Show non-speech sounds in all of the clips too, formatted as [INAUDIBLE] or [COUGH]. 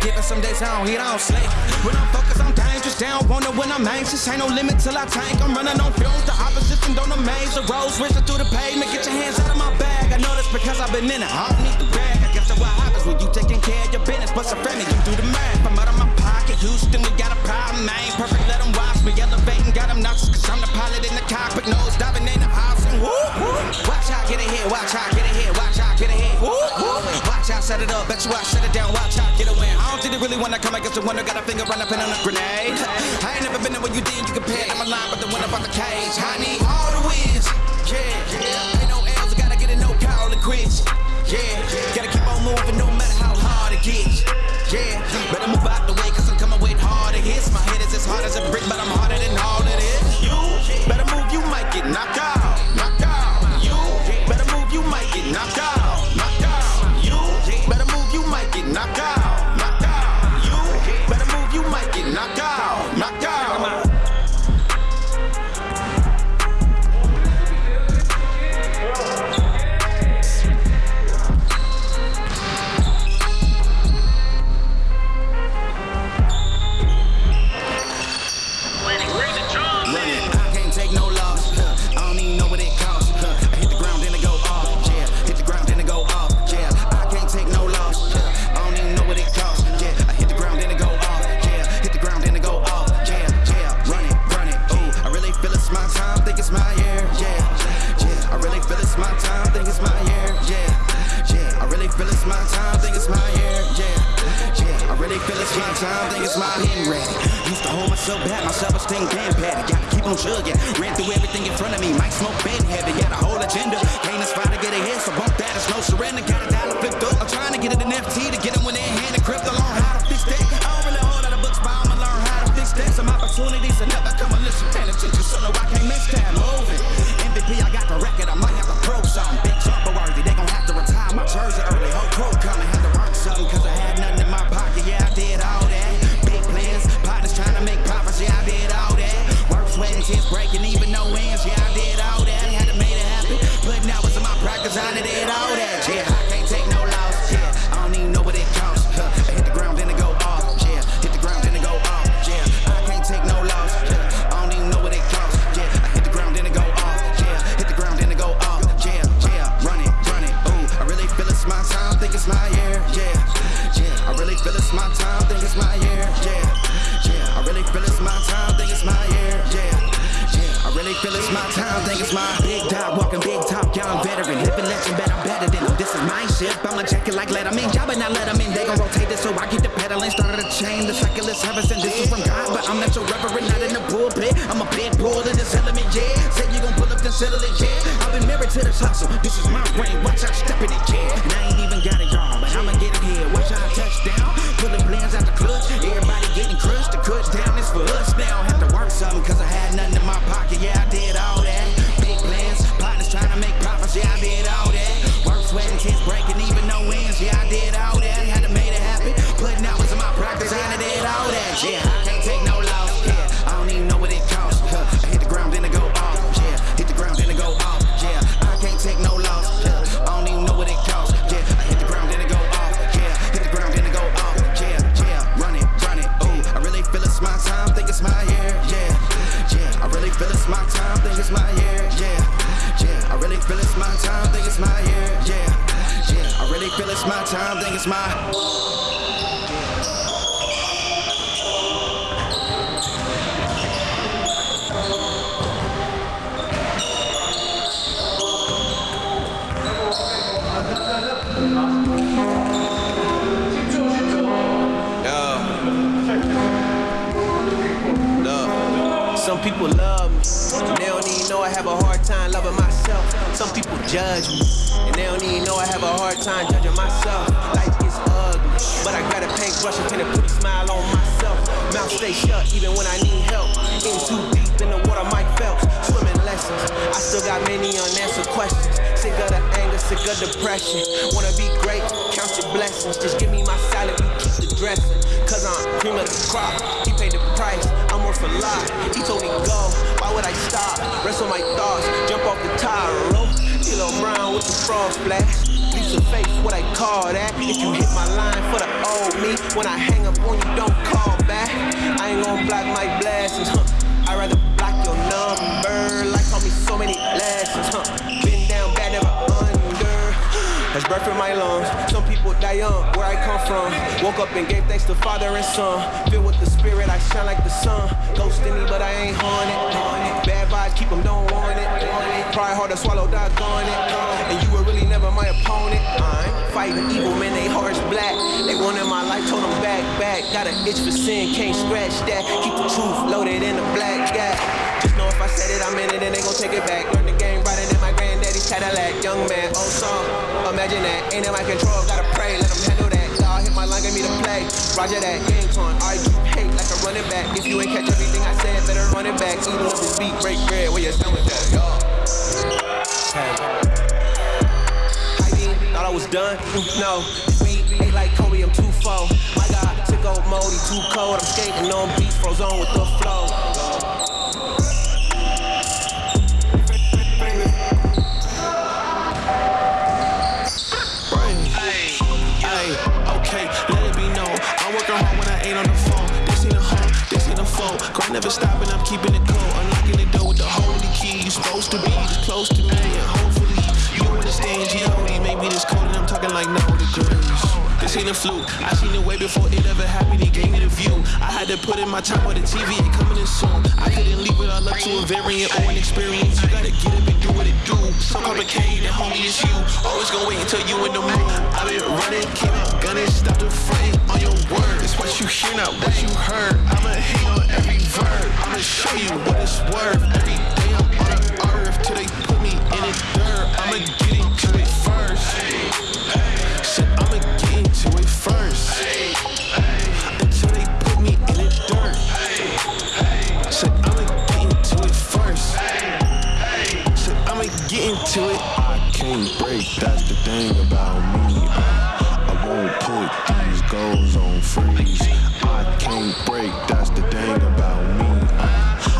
Giving some days I don't eat, I don't sleep. When I'm focused, I'm dangerous. Down, wonder when I'm anxious. Ain't no limit till I tank. I'm running on fumes. The opposition don't amaze. The roads racing through the pavement. Get your hands out of my bag. I know that's because I've been in it. I don't need the bag. I guess that's what happens when you taking care of your business. But some friendly, you do the math. I'm out of my pocket. Houston, we got a problem. I ain't perfect, let them watch me. Elevating, got them noxious. Cause I'm the pilot in the cockpit. Nose diving in the house. Woo, woo. Watch out, get ahead. Watch out, get ahead. Watch out, get ahead. Woo, woo. Watch out, set it up. Bet you I set it down. Watch really wanna come, I guess the one that got a finger run up in on a grenade. I ain't never been there when you did, you compared. I'm a line, but the one about the cage. Honey, thing damn. Gotta keep on chugging. Ran through everything in front of me. Might smoke bed heavy. Got a whole agenda. Can't aspire to get ahead, so bump that. It's no surrender. Got a dollar flipped up. I'm trying to get it an FT to get too deep in the water, Mike Phelps, swimming lessons. I still got many unanswered questions. Sick of the anger, sick of depression. Wanna be great, count your blessings. Just give me my salad, you keep the dressing. Cause I'm cream of the crop, he paid the price, I'm worth a lot. He told me go, why would I stop? Wrestle my thoughts, jump off the tire rope. D'Lo Brown with the frog splash. Leaps of faith, what I call that. If you hit my line for the old me, when I hang up on you, don't call back. I ain't gonna block my blessings, huh? I'd rather block your number. Like taught me so many lessons, huh? Been down bad, never under. That's breath in my lungs. Some people die young, where I come from. Woke up and gave thanks to Father and Son. Filled with the Spirit, I shine like the sun. Ghosting me, but I ain't haunted. Bad vibes, keep them, don't want it. Try hard to swallow, doggone it. And you were really never my opponent. I'm fighting evil, man, they hearts black. They wanted my life, told them back, back. Got an itch for sin, can't scratch that. Keep the truth loaded in the black gap. Just know if I said it, I'm in it, and they gon' take it back. Learn the game riding in my granddaddy's Cadillac. Young man, old song, imagine that. Ain't in my control, gotta pray, let them handle that. God hit my line, give me the play. Roger that, game on. I keep running back. If you ain't catch everything I said, better run it back. Even if this beat break bread, where you stand with that, yo. Thought I was done? No. We ain't like Kobe, I'm too far. My God, took old mode, he too cold. I'm skating on beats, froze on with the flow. Never stopping, I'm keeping it cold. Unlocking the door with the holy key. You supposed to be this close to me, and hopefully you understand G.O.D. Maybe this cold and I'm talking like no degrees. This ain't a fluke. I seen it way before it ever happened. He gave me the view. I had to put in my time on the TV. It coming in soon. I couldn't leave it all up to a variant or an experience. You gotta get up and do what it do. So complicated, homie, it's you. Always gonna wait until you in the mood. I've been running, keep it gunning, stop the frame on your word. It's what you hear, not what you heard. I'ma hang on every verb. I'ma show you what it's worth. Every day I'm on the earth till they put me in the dirt. I'ma get into it first. Shit, I'ma get into it first. Until they put me in the dirt. Shit, I'ma get into it first. Shit, I'ma get into it. I can't break, that's the thing about me. I won't put these goals on freeze. I can't break, that's the thing about me.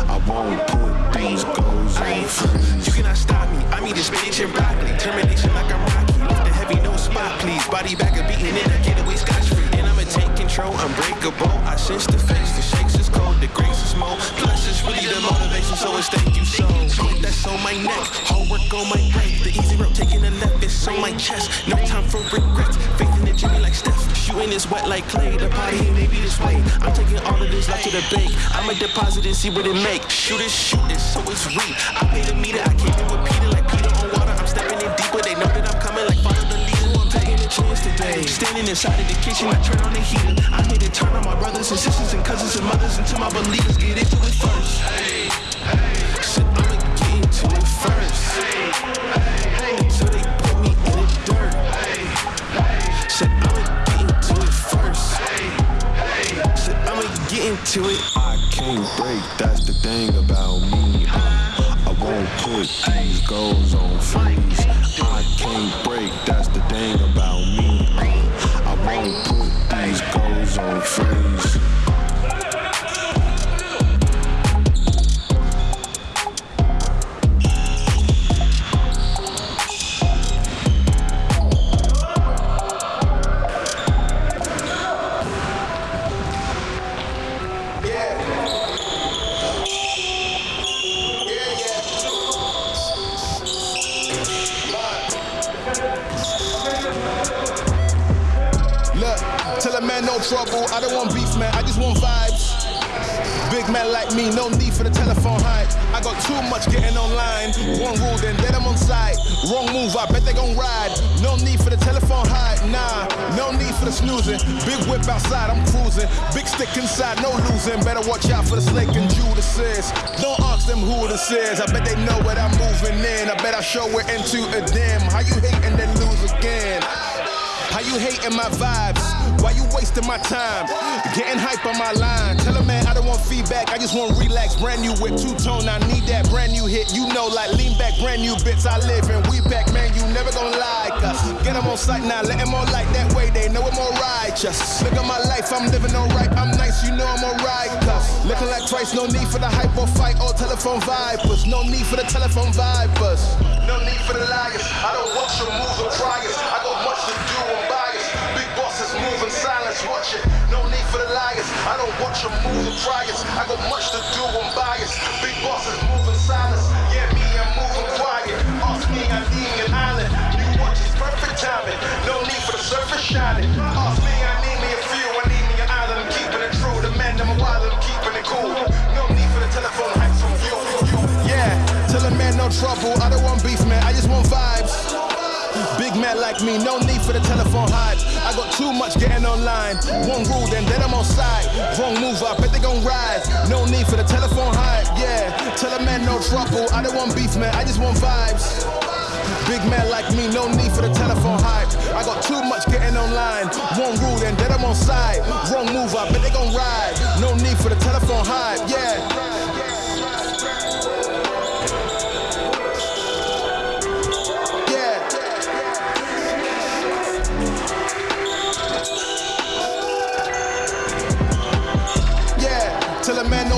I won't put these goals on freeze. You cannot stop me. I mean, this spinach and broccoli. Termination like I'm Rocky. Lift the heavy, no spot, please. Body back a beating it. I get away scotch free. And I'ma take control, unbreakable. I sense the face, the shakes cold, the grace is more. Plus, it's really the motivation, so it's thank you so. That's on my neck. Hard work on my right. The easy route taking the left, it's on my chest. No time for regrets. Faith in the Jimmy like Steph. Shooting is wet like clay. The party ain't maybe this way. I'm taking all of this life to the bank. I'ma deposit and see what it make. Shoot it, shoot it, so it's real. I pay the meter, I came in with Peter today. Standing inside of the kitchen, I turn on the heater. I'm here to turn on my brothers and sisters and cousins and mothers until my believers get into it first. Shit, I'ma get into it first. Until they put me in the dirt. Shit, I'ma get into it first. Shit, I'ma get into it. I can't break, that's the thing about me. Uh, I won't put these goals on freeze. Inside, no losing. Better watch out for the snake and Judas is. Don't ask them who this is. I bet they know what I'm moving in. I bet I show it into a dim. How you hate and then lose again? How you hating my vibes? Why you wasting my time? Getting hype on my line. Tell a man I don't want feedback, I just want relax. Brand new whip, two tone, I need that brand new hit. You know, like lean back, brand new bits I live in. We back, man, you never gonna like us. Get them on sight now, let them on like that way, they know I'm all righteous. Look at my life, I'm living alright, I'm nice, you know I'm alright. Cause looking like Christ, no need for the hype or fight or telephone vipers. No need for the telephone vipers. No need for the liars. I don't watch your moves or it. I move in silence, watch it. No need for the liars. I don't watch your or try it. I got much to do, I'm biased. Big bosses move in silence. Yeah, me, I'm moving quiet. Ask me, I'm eating an island. You watch it's perfect timing. No need for the surface shining. Ask me, I need me a few. I need me an island. I'm keeping it true. The man, I'm wild, I'm keeping it cool. No need for the telephone hacks from you. Yeah, tell a man no trouble. I don't want beef, man. I just want vibes. Man like me, no need for the telephone hype. I got too much getting online. One rule, then then I'm on side. Wrong move, I bet they gon' rise. No need for the telephone hype, yeah. Tell a man no trouble. I don't want beef, man. I just want vibes. Big man like me, no need for the telephone hype. I got too much getting online. One rule, then then I'm on side. Wrong move, I bet they gon' ride. No need for the telephone hype. Yeah.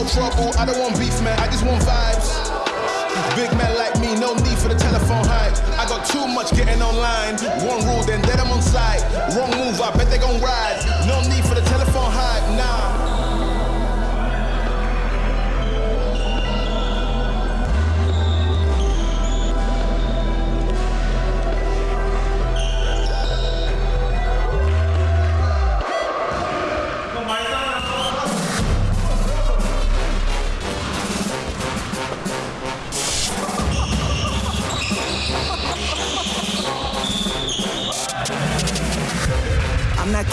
Trouble. I don't want beef, man. I just want vibes. Big man like me, no need for the telephone hype. I got too much getting online. One rule, then then I'm on site. Wrong move, I bet they gon' ride.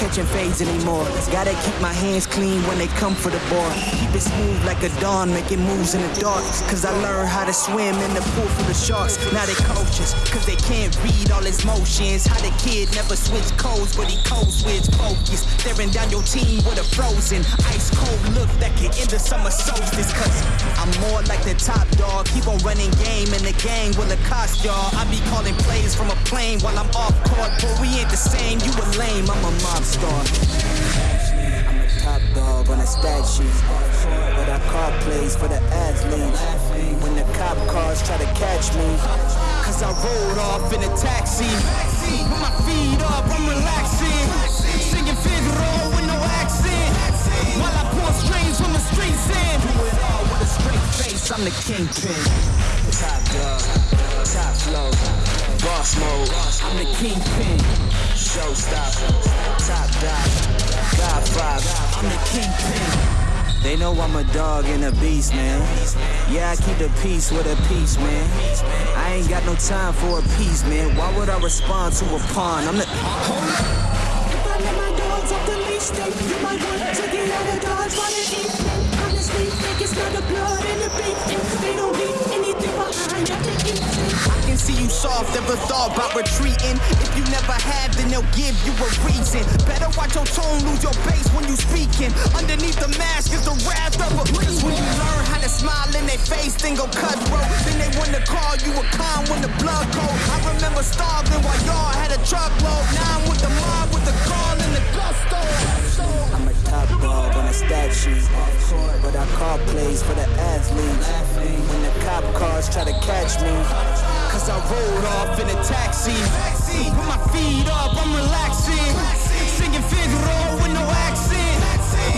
Catching fades anymore. Gotta keep my hands clean when they come for the ball. Keep it smooth like a dawn, making moves in the dark. Cause I learned how to swim in the pool full of sharks. Now they coaches, cause they can't read all his motions. How the kid never switch codes, but he code switch focus. Staring down your team with a frozen, ice cold look that can end the summer solstice. Cause I'm more like the top dog. Keep on running game in the gang will it cost y'all. I be calling plays from a plane while I'm off court. But we ain't the same, you a lame, I'm a mob star. I'm a top dog on a stat sheet. But I call plays for the athletes. When the cop cars try to catch me. Cause I rolled off in a taxi. With my feet up, I'm relaxing. Singing Figaro with no accent. While I pour strings from the streets in. Do it all with a straight face, I'm the kingpin. Top dog, top flow, boss mode. I'm the kingpin. Showstopper, top dog, God five. I'm the kingpin. They know I'm a dog and a beast, man. Yeah, I keep the peace with a peace, man. I ain't got no time for a piece, man. Why would I respond to a pawn? I'm the. If I let my dogs off the you might want to get out of dodge while they. Honestly, think it's not the blood in the beef. They don't leave I can see you soft, never thought about retreating. If you never have, then they'll give you a reason. Better watch your tone, lose your base when you speaking. Underneath the mask is the wrath of a beast. When you learn how to smile in their face, then go cutthroat. Then they wanna call you a con when the blood cold. I remember starving while y'all had a truckload. Now I'm with the mob with the call and the gusto. Top dog on a stat sheet. But I call plays for the athletes. When the cop cars try to catch me. Cause I rolled off in a taxi. With my feet up, I'm relaxing. Singing Figaro with no accent.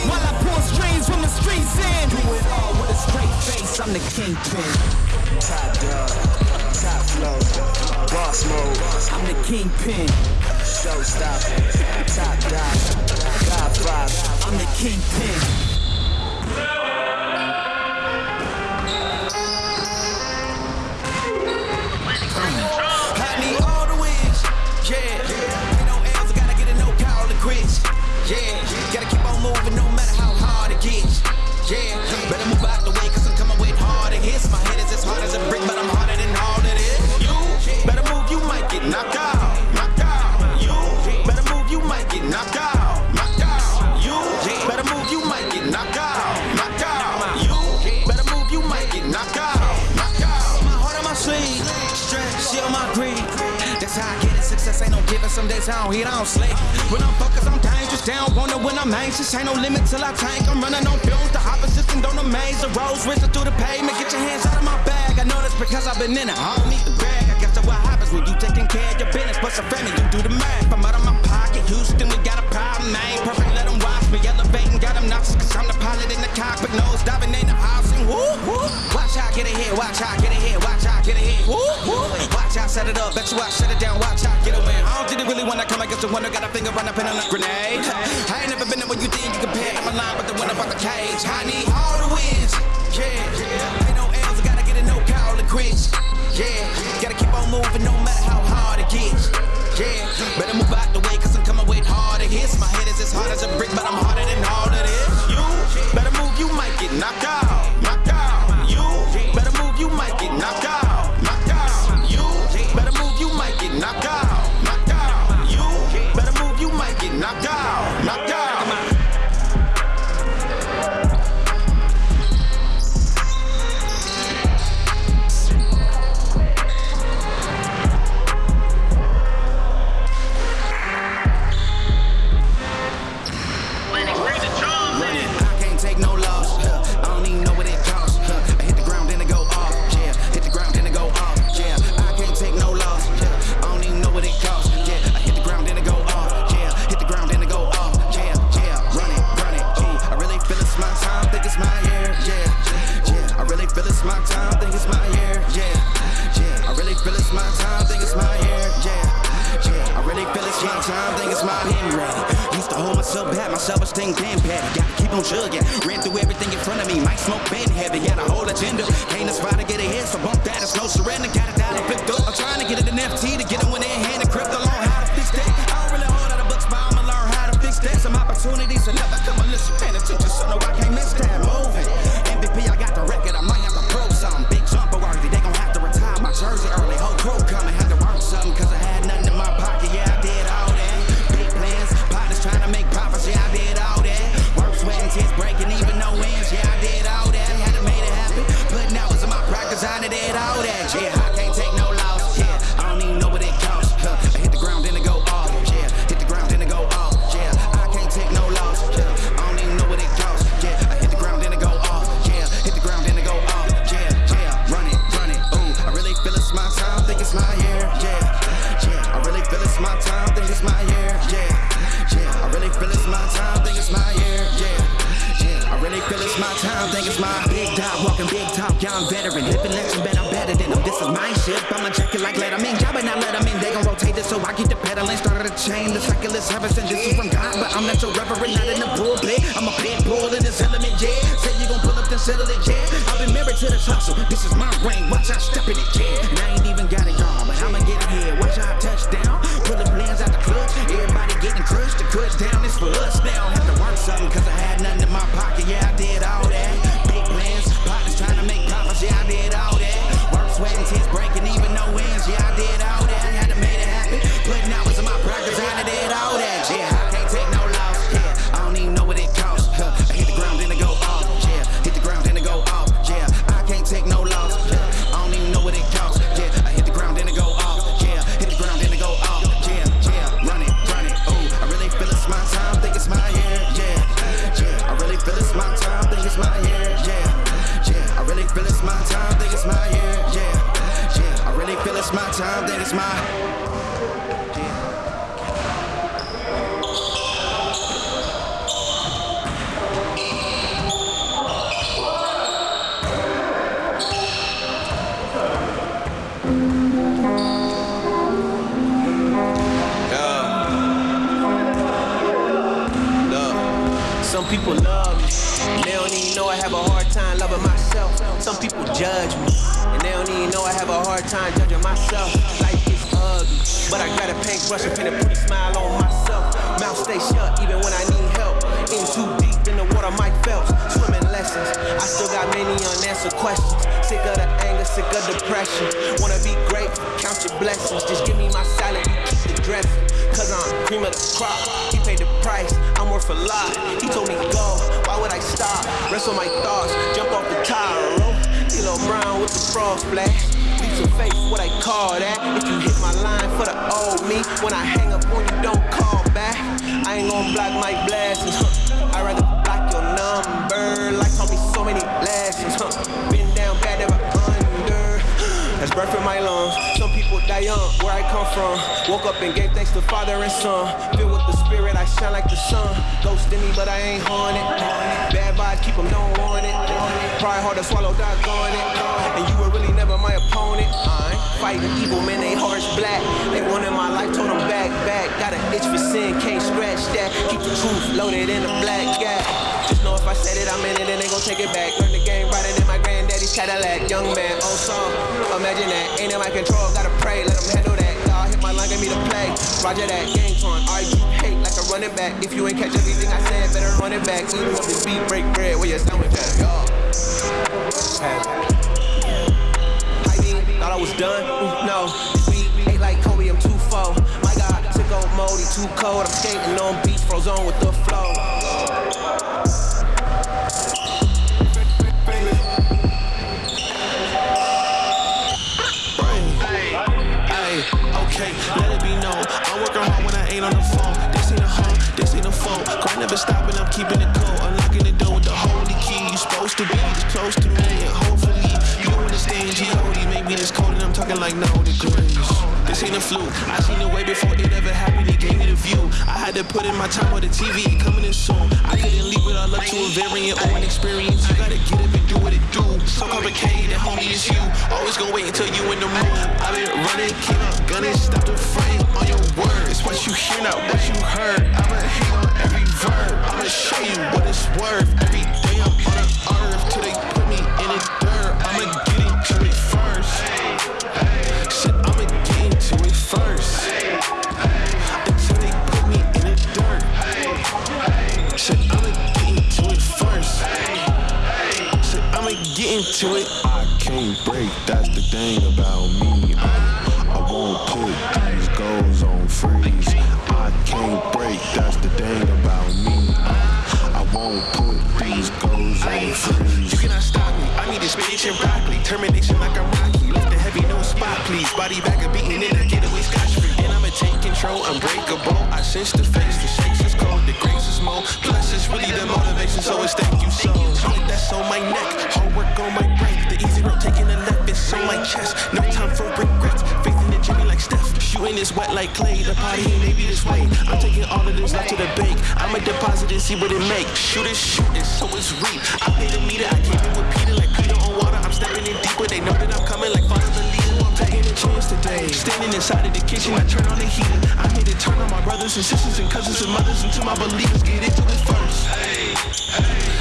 While I pour strings from the streets in. Do it all with a straight face, I'm the kingpin. Top dog, top flow, boss mode. I'm the kingpin. Showstopper, top dog, I'm the kingpin. I don't I don't. When I'm focused, I'm dangerous. Down, wonder when I'm anxious. Ain't no limit till I tank. I'm running on fumes. The opposition don't amaze. The roads racing through the pavement. Get your hands out of my bag. I know that's because I've been in it. I don't need the brag. I guess that's what happens when you taking care of your business. But some family, you do the math. I'm out of my pocket. Houston, we got a problem, Ain't Perfect, let them watch me. Elevating, got them nauseous. Cause I'm the pilot in the cockpit. Nose diving in the. And woo, woo. Watch I get here. Watch I get here. Watch I get here. Woo, woo. Watch I set it up. Bet you I shut it down. Watch how They really wanna come against the one that got a finger run up in a grenade. I ain't never been there when you think you compare. I'm a line, but the one about the cage. I need all Gotta keep on chugging, ran through everything in front of me. Might smoke bed heavy, got a whole agenda. Walking big talk, young veteran, living legend, bet I'm better than them, this is my shit, I'ma check it like let 'em in, y'all better not let 'em in, they gon' rotate this so I keep the pedaling, started a chain, the cycle is heaven sent, this is from God, but I'm not your reverend, not in the pulpit, I'm a pit bull in this element, yeah, say you gon' pull up, then settle it, yeah, I've been married to this hustle, this is my ring, watch I step in it, yeah, and I ain't even got it judge me, and they don't even know I have a hard time judging myself. Life is ugly, but I got a paintbrush and a pretty smile on myself. Mouth stay shut even when I need help. In too deep in the water, Mike Phelps. Swimming lessons, I still got many unanswered questions. Sick of the anger, sick of depression. Wanna be great, count your blessings. Just give me my salad, you keep the dressing. Cause I'm cream of the crop. He paid the price, I'm worth a lot. He told me go, why would I stop? Wrestle my thoughts, jump off the tire, rope. D'Lo Brown with the frog splash. Leaps of faith, what I call that. If you hit my line for the old me, when I hang up on you, don't call back. I ain't gon' block my blessings. Huh. I'd rather block your number. Life taught me so many lessons. Huh. Been down bad, never under. [GASPS] That's breath in my lungs. Die young, where I come from. Woke up and gave thanks to Father and Son. Filled with the Spirit, I shine like the sun. Ghost in me, but I ain't haunted. Bad vibes, keep them, don't want it. Pride hard to swallow, doggone it. And you were really never my opponent. I fighting evil, man, they hearts black. They wanted my life, told them back, back. Got an itch for sin, can't scratch that. Keep the truth loaded in a black gap. Just know if I said it, I'm in it, and they gon' take it back. Learn the game right than my granddaddy's Cadillac. Young man, old song. Imagine that, ain't in my control, gotta pray, let them handle that. God hit my line, get me to play. Roger that, gang torn, argue, hate like a running back. If you ain't catch everything I said, better run it back. Eating up this beat, break bread, where your sandwich at, y'all. I mean, thought I was done. Mm, No, we ain't like Kobe, I'm too full. My God, took on moldy, too cold. I'm skating on beach, on with the flow. Ain't on the phone. This ain't a home, this ain't a phone. Grind never stopping, I'm keeping it cold. Unlocking the door with the holy key. You supposed to be this close to me, and hopefully you understand G.O.D. Maybe this cold and I'm talking like no degrees. This ain't a fluke. I seen it way before it ever happened. It gave me the view. I had to put in my time on the TV. It coming in soon. I couldn't leave without luck to a variant or an experience. You gotta get up and do what it do. So complicated, homie, it's you. Always gonna wait until you in the mood. I've been running, came out gunning, stop the frame on your words. What you hear, not what you heard. I'ma hate on every verb. I'ma show you what it's worth. Every day I'm on the earth till they put me in the into it. I can't break, that's the thing about me. Uh, I won't put these goals on freeze. I can't break, that's the thing about me. Uh, I won't put these goals on freeze. You cannot stop me. I need this spinach and broccoli. Termination like I'm Rocky. Lift the heavy, no spot, please. Body back and beating it, I get away scotch free. And I'ma take control, unbreakable. I sense the face, the shakes is cold, the grace is more. Plus, it's really the motivation, so it's thank you so. That's on my neck, hard work on my taking the left, it's on my chest. No time for regrets. Faith in the Jimmy like Steph. Shooting is wet like clay. The party ain't maybe this way. I'm taking all of this left to the bank. I'ma deposit and see what it make. Shoot it, shoot it, so it's reap. I paid a meter, I came in with Peter like Peter on water. I'm stepping in deeper. They know that I'm coming like father the leader. I'm taking a chance today. Standing inside of the kitchen, I turn on the heater. I'm here to turn on my brothers and sisters and cousins and mothers until my believers get into it first. Shit, I'ma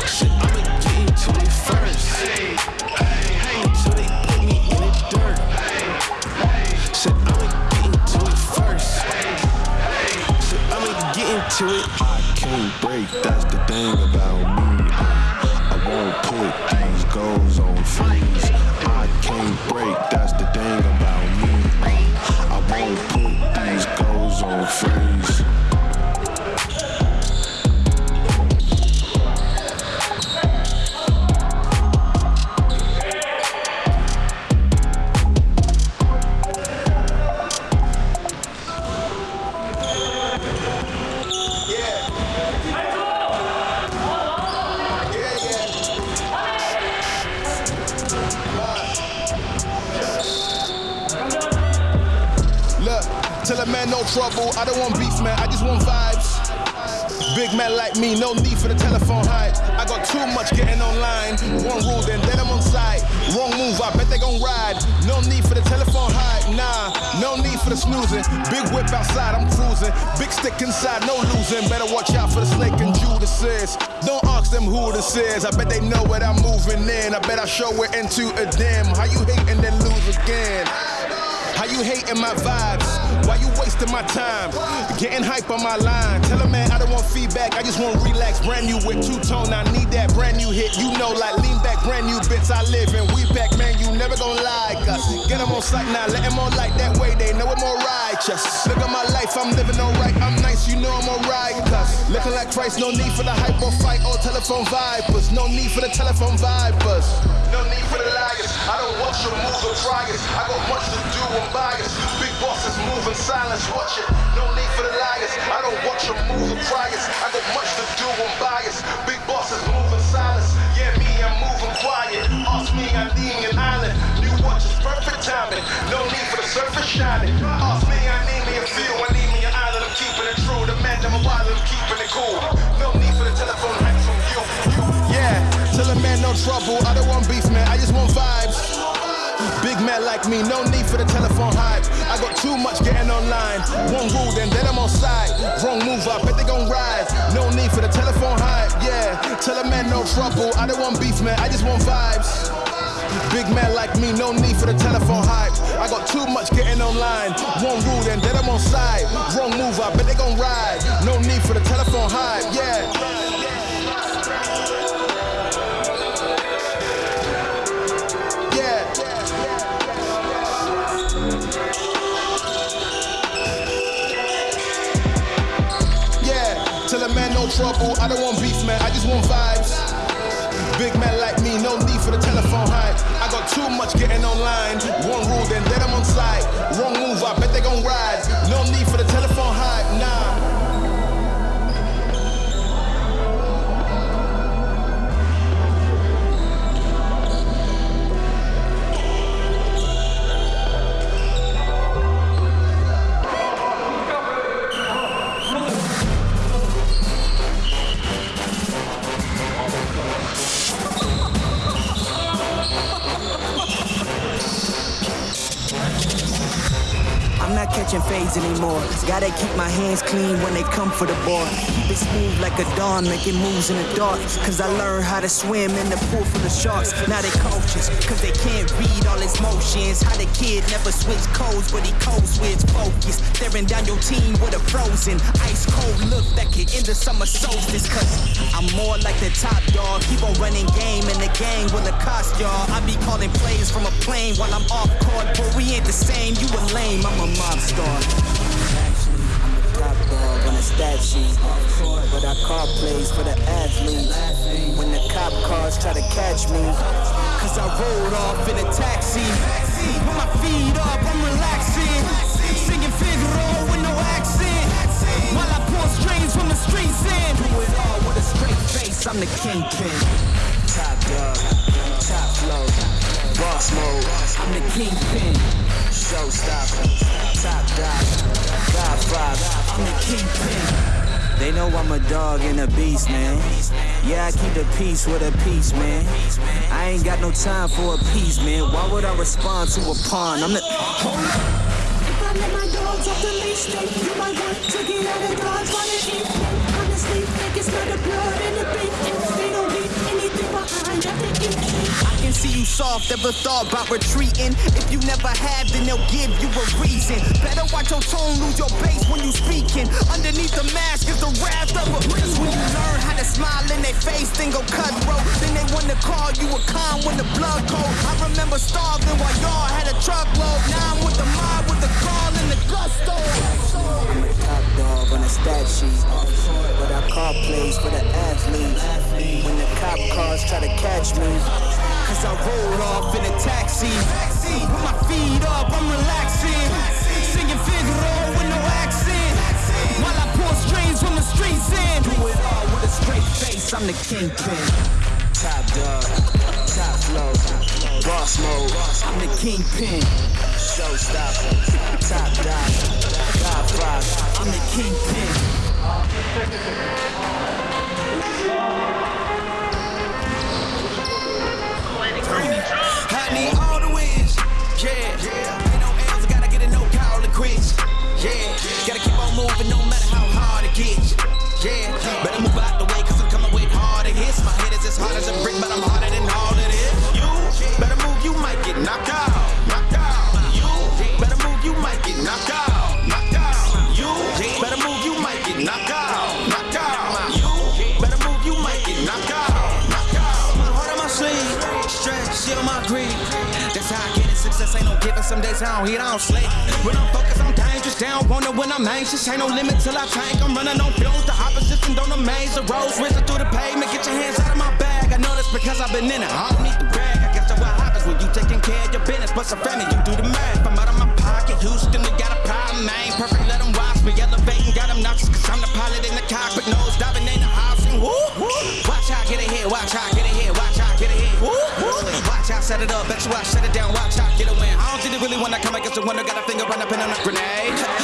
bet I show it into a dim. How you wasting my time? Getting hype on my line. Tell a man I don't want feedback, I just want relax. Brand new with two tone, I need that brand new hit. You know, like lean back, brand new bits I live in. We back, man, you never gonna lie. Cause get them on sight now, let them on like that way. They know I'm more righteous. Look at my life, I'm living alright. I'm nice, you know I'm alright. Cause looking like Christ, no need for the hype or fight or telephone vipers. No need for the telephone vipers. No need for the liars. I don't watch your moves or it. I got much to do, I'm biased. Move in silence, watch it. No need for the liars. I don't watch your moves it. I got much to do, I'm biased. Big bosses move in silence. Yeah, me, I'm moving quiet. Ask me, I need an island. New watch is perfect timing. No need for the surface shining. Ask me, I need me a feel. I need me an island. I'm keeping it true. The man, I'm a wild, I'm keeping it cool. No need for the telephone hype from you. Yeah, tell a man no trouble. I don't want beef, man. I just want vibes. Man like me, no need for the telephone hype. I got too much getting online. One rule, then then I'm on side. Wrong move, I bet they gon' ride. No need for the telephone hype. Yeah, tell a man no trouble. I don't want beef, man. I just want vibes. Big man like me, no need for the telephone hype. I trouble, I don't want beef, man, I just want vibes. Big man like me, no need for the telephone hype. I got too much getting online. One rule, then then I'm on site. Catching fades anymore. Gotta keep my hands clean when they come for the ball. It smooth like a dawn, making moves in the dark. Cause I learned how to swim in the pool full of sharks. Now they coaches, cause they can't read all his motions. How the kid never switch codes, but he code switch focus. Staring down your team with a frozen, ice cold look that could end the summer solstice. Cause I'm more like the top dog. Keep on running game in the gang will cost y'all. I be calling plays from a plane while I'm off court, but we ain't the same. You a lame, I'm a mob star. Stat sheet. But I call plays for the athletes. When the cop cars try to catch me. Cause I rolled off in a taxi. Put my feet up, I'm relaxing. Singing Figaro with no accent. While I pour strings from the streets in. Do it all with a straight face, I'm the kingpin. Top dog, top flow, boss mode. I'm the kingpin. Showstopper, top dog, Godfather. I'm the kingpin. They know I'm a dog and a beast, man. Yeah, I keep the peace with a peace, man. I ain't got no time for a peace, man. Why would I respond to a pawn? I'm the. If I let my dogs off the leash, then you might want to get out of dodge while they eat. Honestly, think it's not the blood in the beef. See you soft, ever thought about retreating. If you never have, then they'll give you a reason. Better watch your tone, lose your base when you speaking. Underneath the mask is the wrath of a Cause when you learn how to smile in their face, then go cutthroat. Then they wanna call you a con when the blood cold. I remember starving while y'all had a truckload. Now I'm with the mob, with the call and the gusto. Stat sheet. But I call plays for the athletes. When the cop cars try to catch me. Cause I rolled off in a taxi. Put my feet up, I'm relaxing. Singing Figaro with no accent. While I pour strings from the streets in. Do it all with a straight face, I'm the kingpin. Top dog, top flow, boss mode. I'm the kingpin. Showstopper, top dog, Godfather. I'm the kingpin. I need all the wins. Yeah. Ain't no I gotta get a no call it quits. Yeah. Gotta keep on moving no matter how hard it gets. Yeah. Better move out the way, cause I'm coming with harder hits. My head is as hard as a brick, ain't no giving. Some days I don't eat, I don't sleep. When I'm focused, I'm dangerous. Down, wonder when I'm anxious. Ain't no limit till I tank. I'm running on fumes. The opposition don't amaze. The roads racing through the pavement. Get your hands out of my bag. I know that's because I've been in it. I don't need to brag. I guess that's what happens when you taking care of your business. But some family, you do the math. I'm out of my pocket. Houston, they got a problem. I ain't perfect. Let them watch me. Elevating, got them noxious. Cause I'm the pilot in the cockpit. Nose diving in the option. Woo, woo. Watch how I get here. Watch how I get ahead set it up, bet you I shut it down, watch I get a win. I don't think they really wanna come against the winner, got a finger right up in on a grenade.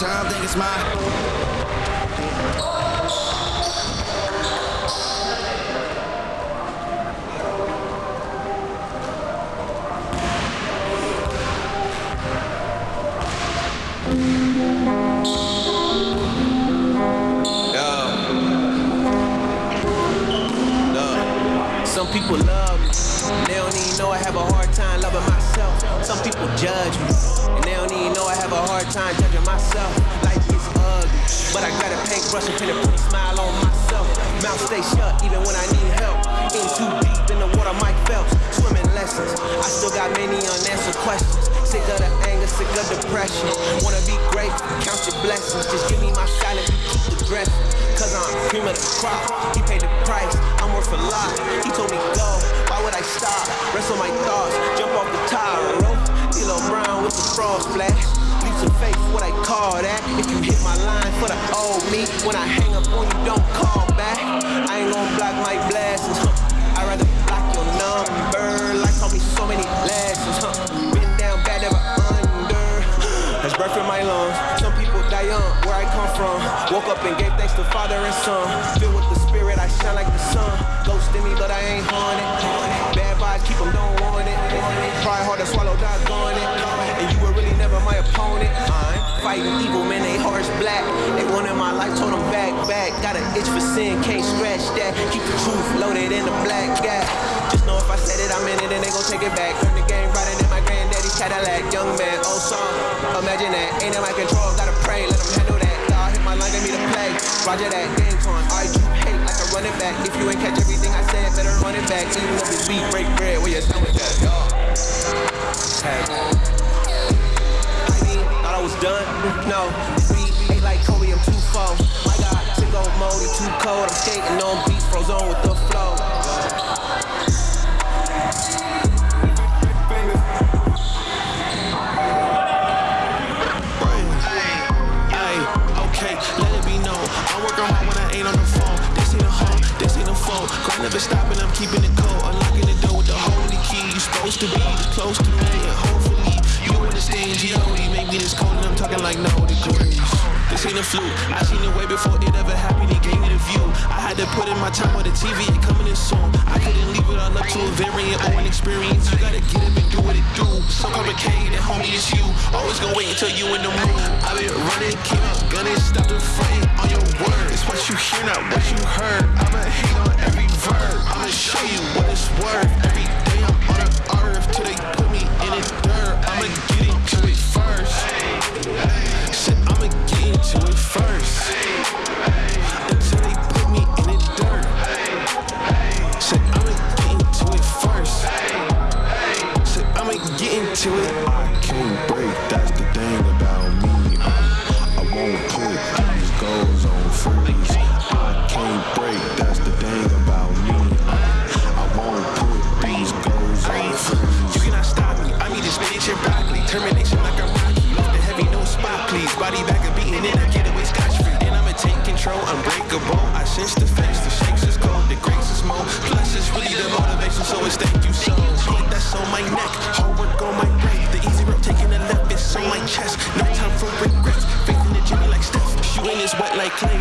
time, think it's mine. But I got a paintbrush and put a pretty smile on myself. Mouth stay shut even when I need help. In too deep in the water, Mike Phelps. Swimming lessons. I still got many unanswered questions. Sick of the anger, sick of depression. Wanna be great, count your blessings. Just give me my silence and keep the dress. Cause I'm cream of the crop. He paid the price, I'm worth a lot. He told me go, why would I stop? Wrestle my thoughts, jump off the tire rope. D'Lo Brown with the frog splash faith, what I call that. If you hit my line for the old me, when I hang up on you, don't call back. I ain't gonna block my blessings, huh? I'd rather block your number. Like taught me so many lessons, huh? Been down bad, never under. [GASPS] There's breath in my lungs. Some people die young, where I come from. Woke up and gave thanks to Father and Son. Filled with the Spirit, I shine like the sun. Ghost in me, but I ain't haunted. Bad vibes, keep them, don't want it. Try hard to swallow, doggone it. Opponent. I'm fighting evil, man, they hearts black. They wanted my life, told them back, back. Got an itch for sin, can't scratch that. Keep the truth loaded in the black gap. Just know if I said it, I meant it, and they gon' take it back. Turn the game riding in my granddaddy's Cadillac. Young man, oh, old song. Imagine that, ain't in my control, gotta pray, let them handle that. God hit my line, get me to play. Roger that, game time. I you hate like a running back. If you ain't catch everything I said, better run it back. Even if it's beat, break bread, where you done with that, y'all. Hey. Done. No, beat ain't like Kobe, I'm too far. My God, to go mode, too cold. I'm skating on beats, frozen with the flow. On. Grind never stopping, I'm keeping it cold. Unlocking the door with the holy key. You supposed to be close to me, and hopefully you understand G.O.D. like no degrees. This ain't a fluke. I seen it way before it ever happened. He gave me the view. I had to put in my time on the TV. It coming in soon. I couldn't leave it all up to a variant or an experience. You gotta get up and do what it do. So complicated, homie, it's you. Always gonna wait until you in the mood. I been running, came out gunning, stop the fighting on your words. It's what you hear, not what you heard. I'ma hate on every verb. I'ma show you what it's worth. Every day I'm on the earth till they put me in the dirt. I'ma get into it first. Shit, I'ma get into it first. Until they put me in the dirt. Shit, I'ma get into it first. Shit, I'ma get into it.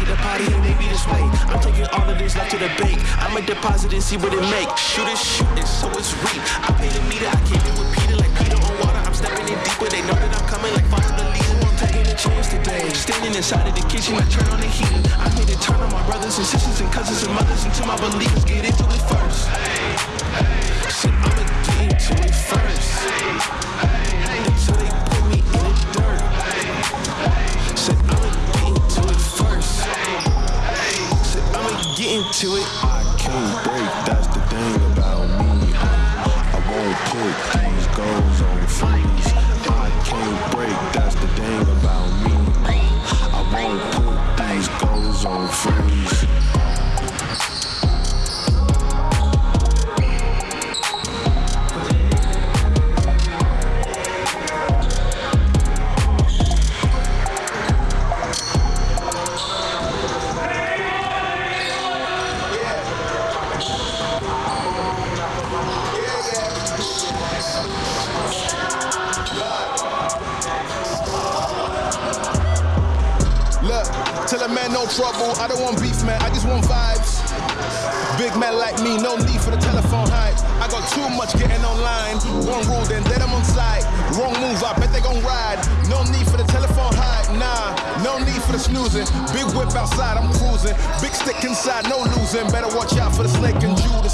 The party maybe this way. I'm taking all of this left to the bank. I'ma deposit and see what it make. Shoot it, shoot it, so it's reap. I pay the meter, I came in with Peter like Peter on water. I'm stepping in deeper. They know that I'm coming like follow the leader. I'm taking a chance today. Standing inside of the kitchen, I turn on the heater. I made it turn on my brothers and sisters and cousins and mothers until my believers get into it first. Shit, I'ma get into it first. Hey, Until they into it. I can't break, that's vibes. Big man like me, no need for the telephone hype. I got too much getting online. One rule, then dead I'm on side. Wrong move, I bet they gon' ride. No need for the telephone hype, nah. No need for the snoozing. Big whip outside, I'm cruising. Big stick inside, no losing. Better watch out for the snake and Judas.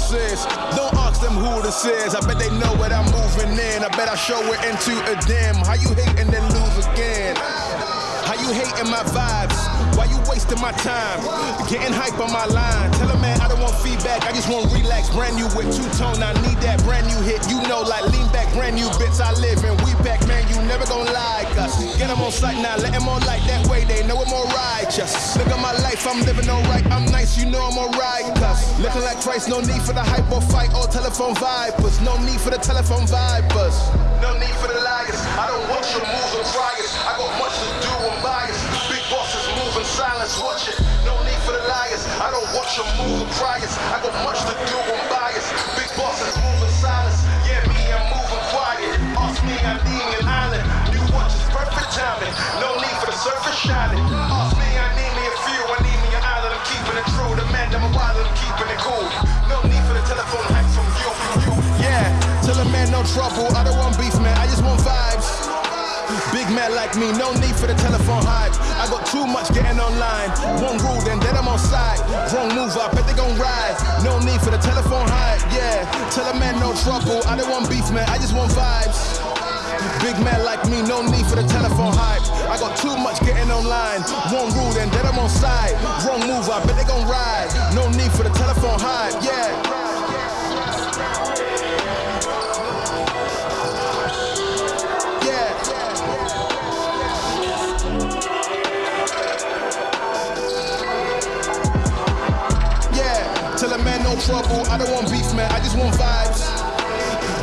Don't ask them who this is. I bet they know what I'm moving in. I bet I show it into a dim. How you hate and then lose again? You hating my vibes? Why you wasting my time? Getting hype on my line. Tell a man I don't want feedback, I just want relax. Brand new with two tone, I need that brand new hit. You know, like lean back, brand new bits I live in. We back, man, you never gonna like us. Get them on sight now, let them on like that way. They know I'm more righteous. Look at my life, I'm living alright. I'm nice, you know I'm alright. Cause looking like Christ, no need for the hype or fight or telephone vipers. No need for the telephone vipers. No need for the liars. I don't watch your moves or priors. I got much Your moves or priors. I got much to do, I'm biased. Big bosses move in silence. Yeah, me, I'm moving quiet. Ask me, I need an island. New watches, perfect timing. No need for the surface shining. Ask me, I need me a few. I need me an island. I'm keeping it true. The man, I'm a wild, I'm keeping it cool. No need for the telephone hacks from you, from you. Yeah, tell a man no trouble. I don't want beef, Big man like me, no need for the telephone hype. I got too much getting online. One rule, then then I'm on side. Wrong move, I bet they gon' ride. No need for the telephone hype, yeah. Tell a man no trouble. I don't want beef, man. I just want vibes. Big man like me, no need for the telephone hype. I got too much getting online. One rule, then then I'm on side. Wrong move, I bet they gon' ride. No need for the telephone hype, yeah. No trouble. I don't want beef, man. I just want vibes.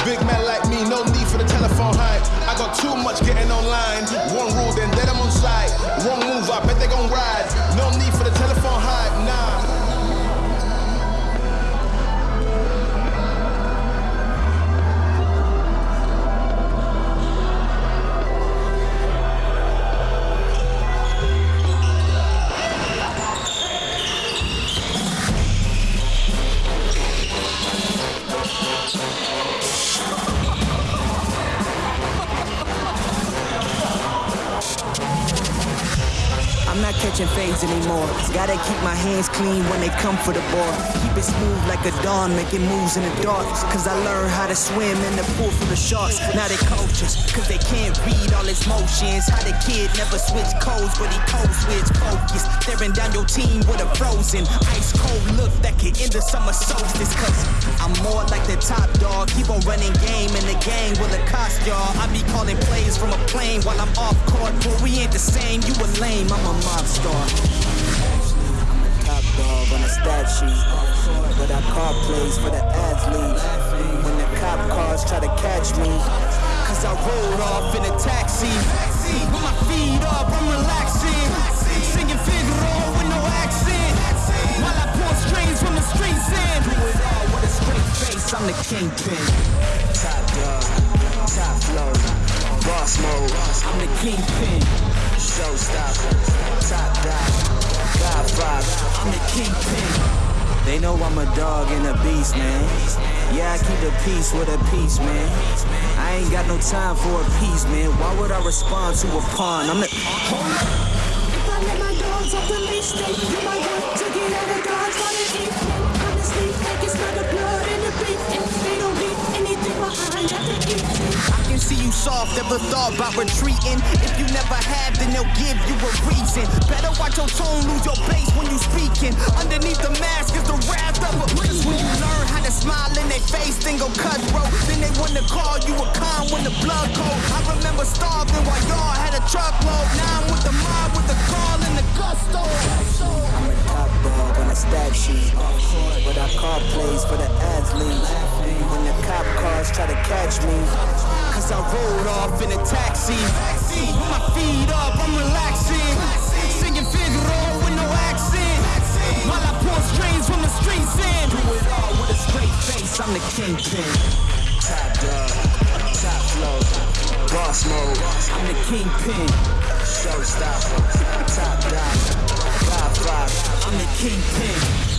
Big man like me, no need for the telephone hype. I got too much getting online. One rule, then then I'm on site. Wrong move, I bet they gon' ride. I'm fades anymore. Gotta keep my hands clean when they come for the ball. Keep it smooth like a dawn, making moves in the dark. Cause I learned how to swim in the pool full of sharks. Now they coaches, cause they can't read all his motions. How the kid never switch codes, but he code switch focus. Staring down your team with a frozen, ice cold look that could end the summer solstice. Cause I'm more like the top dog. Keep on running game and the gang will accost y'all. I be calling plays from a plane while I'm off court. But we ain't the same, you a lame, I'm a mob star. I'm the top dog on the stat sheet. But I call plays for the athlete. When the cop cars try to catch me. Cause I rolled off in a taxi. With my feet up, I'm relaxing. Singing Figaro with no accent. While I pour strings from the streets in. Do it all with a straight face, I'm the kingpin. Top dog, top flow, boss mode. I'm the kingpin. Showstopper, top dog. I'm the kingpin. They know I'm a dog and a beast, man. Yeah, I keep the peace with a peace, man. I ain't got no time for a piece, man. Why would I respond to a pawn? I'm the. If I let my dogs off the leash, they to the see you soft, never thought about retreating. If you never have, then they'll give you a reason. Better watch your tone, lose your base when you speaking. Underneath the mask is the wrath of a beast. When you learn how to smile in their face, then go cutthroat. Then they wanna call you a con when the blood cold. I remember starving while y'all had a truckload. Now I'm with the mob, with the call and the gusto. I'm a top dog on a stat sheet. But I call plays for the athletes. Cop cars try to catch me. Cause I rolled off in a taxi. With my feet up, I'm relaxing. Singing Figaro with no accent. While I pour strings from the streets in. Do it all with a straight face, I'm the kingpin. Top dog, top flow, boss mode. I'm the kingpin. Showstopper, top dog, Godfather. I'm the kingpin.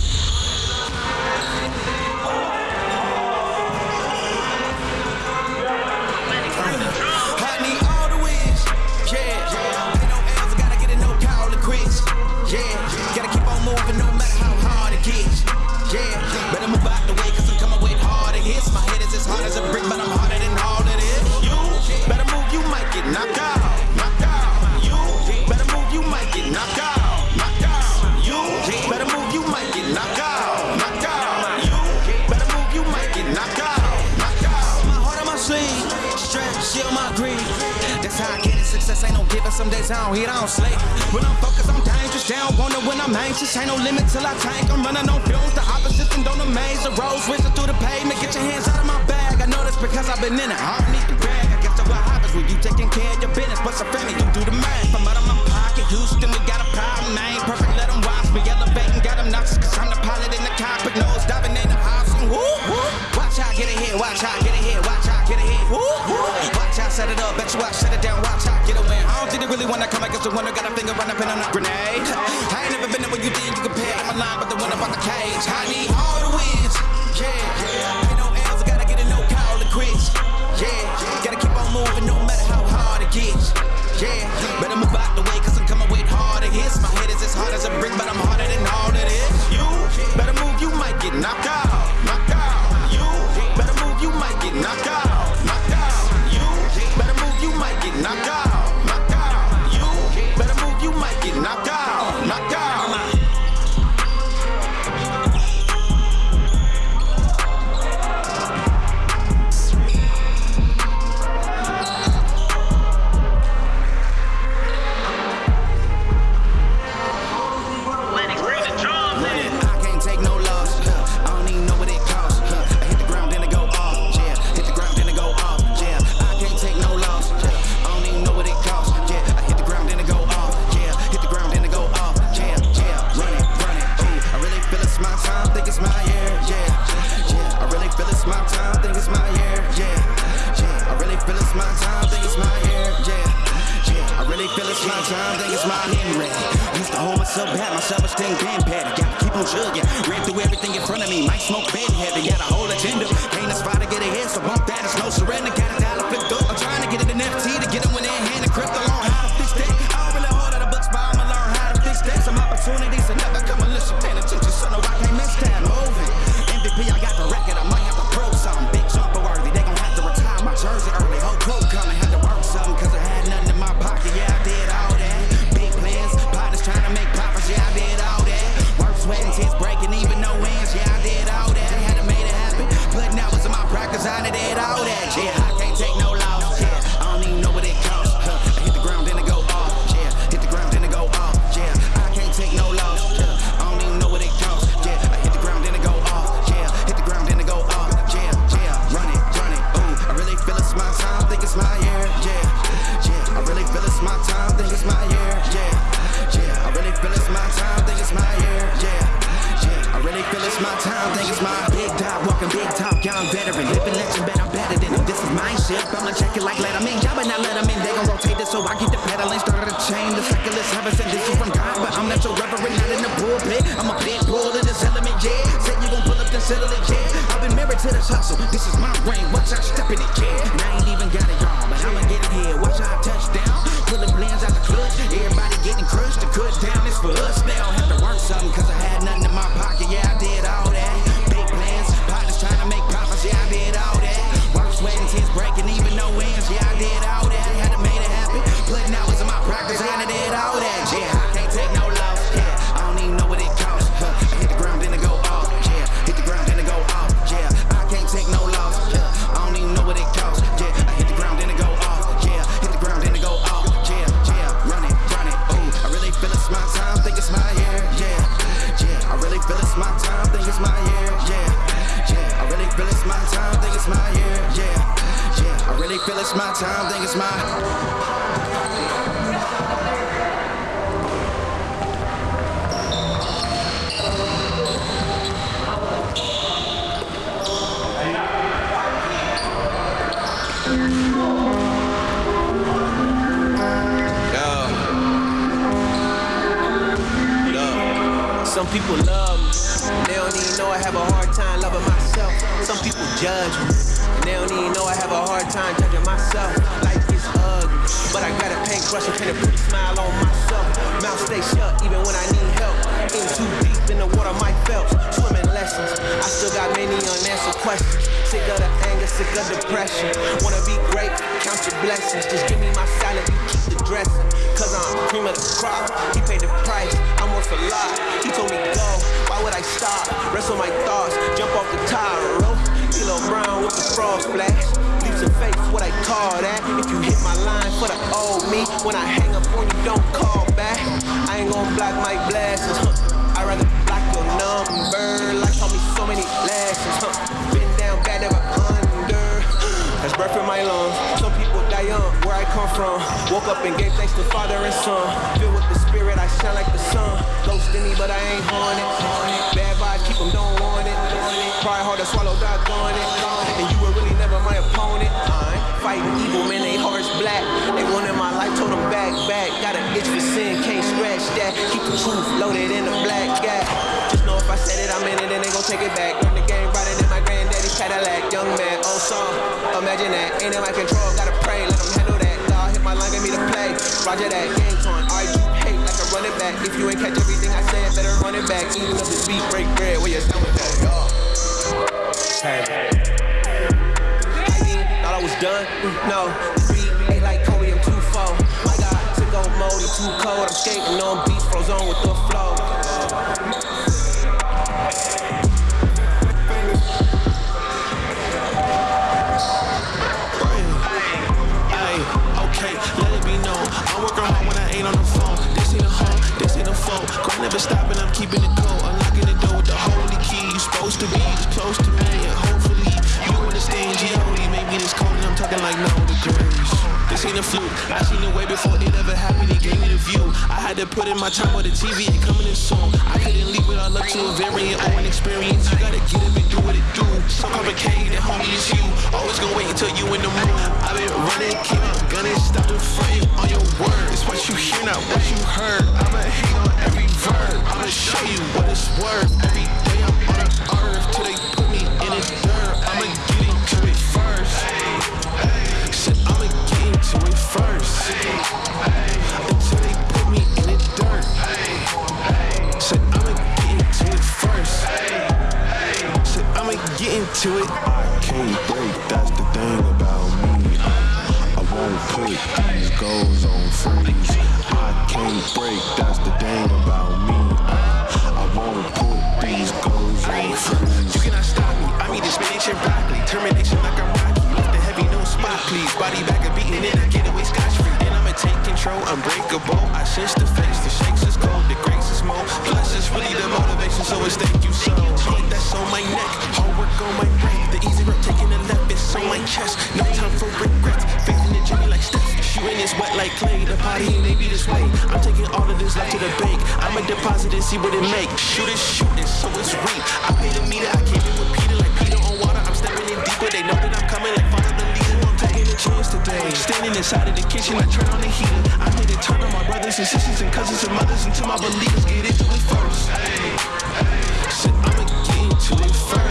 anxious, ain't no limit till I tank. I'm running on fumes, the opposition don't amaze. The roads whizzing through the pavement, get your hands out of my bag. I know that's because I've been in it, I don't need the bag. I guess that's what happens when you taking care of your business. But some family, you do the math. I'm out of my pocket, Houston, we got a problem. I ain't perfect, let them watch me. Elevating, got them knocks, cause I'm the pilot in the cockpit. Nose diving in the option, woo, woo. Watch out, get it here, watch out, get it here, watch out, get it here, woo, woo. Watch out, set it up, bet you watch, shut it down, watch out, get a win. I don't think they really wanna come, I guess the winner got a finger run up and on a grenade. He paid the price, I'm worth a lot. He told me go, why would I stop? Rest on my thoughts, jump off the tower rope. D'Lo Brown with the frog splash. Leaps of faith, what I call that. If you hit my line for the old me, when I hang up on you, don't call back. I ain't gonna block my blessings. Huh. I'd rather block your number, like taught me so many lessons. Huh. That's breath in my lungs. Some people die young, where I come from. Woke up and gave thanks to Father and Son. Filled with the Spirit, I shine like the sun. Low skinny, but I ain't haunted. Bad vibes, keep them, don't want it. Try hard to swallow, doggone it. And you were really never my opponent. I'm fighting evil, man, they hearts black. They wanted my life, told them back, back. Got an itch for sin, can't scratch that. Keep the truth loaded in the black gap. Just know if I said it, I'm in it, and they gon' take it back. Run the game Cadillac. Young man, old song, imagine that. Ain't in my control, gotta pray, let them handle that. God hit my line, get me to play. Roger that, game torn, argue, hate like a running back. If you ain't catch everything I said, better run it back. Even if it's beat, break bread, where you stand with that, y'all. Hey. I thought I was done. Mm, no, beat ain't like Kobe, I'm too far. My God, to go moldy, too cold. I'm skating on beats, frozen with the flow. Grind never stopping, I'm keeping it cold. Unlocking the door with the holy key. You supposed to be close to me, This cold, and I'm talking like no degrees. This ain't a fluke. I seen it way before it ever happened. It gave me the view. I had to put in my time with the TV ain't coming in soon. I couldn't leave without luck to a variant or an experience. You gotta get up and do what it do. So complicated, homie, it's you. Always gonna wait until you in the mood. I've been running, keep on gunning, stop the frame on your word. It's what you hear, not what you heard. I'ma hate on every verb. I'ma show you what it's worth. Every day I'm on the earth till they put me in the dirt. I'ma first. Until they put me in the dirt. Said I'ma get into it first. Said I'ma get into it. I can't break, that's the thing about me. I won't put these goals on freeze. I can't break, that's the thing about me. I won't put these goals on You cannot stop me. I mean, this spinach and broccoli. Termination like I'm Rocky. Lift the heavy, no spot, please. Body back control, unbreakable. I sense the face, the shakes is cold, the grace is more. Plus, it's really the motivation, so it's thank you so. Heat that's on my neck, hard work on my brain. The easy route, taking the left, it's on my chest. No time for regrets. In the journey like Steph. Shooting is wet like clay. The party ain't maybe this way. I'm taking all of this left to the bank. I'ma deposit and see what it make. Shoot it, shooting, so it's reap. I pay the meter, I in with Peter like Peter on water. I'm stepping in deeper. They know that I'm coming like follow chance today. Standing inside of the kitchen, I turn on the heater. I hit it, turn on my brothers and sisters and cousins and mothers until my believers get into it first. Said I'ma get into it first.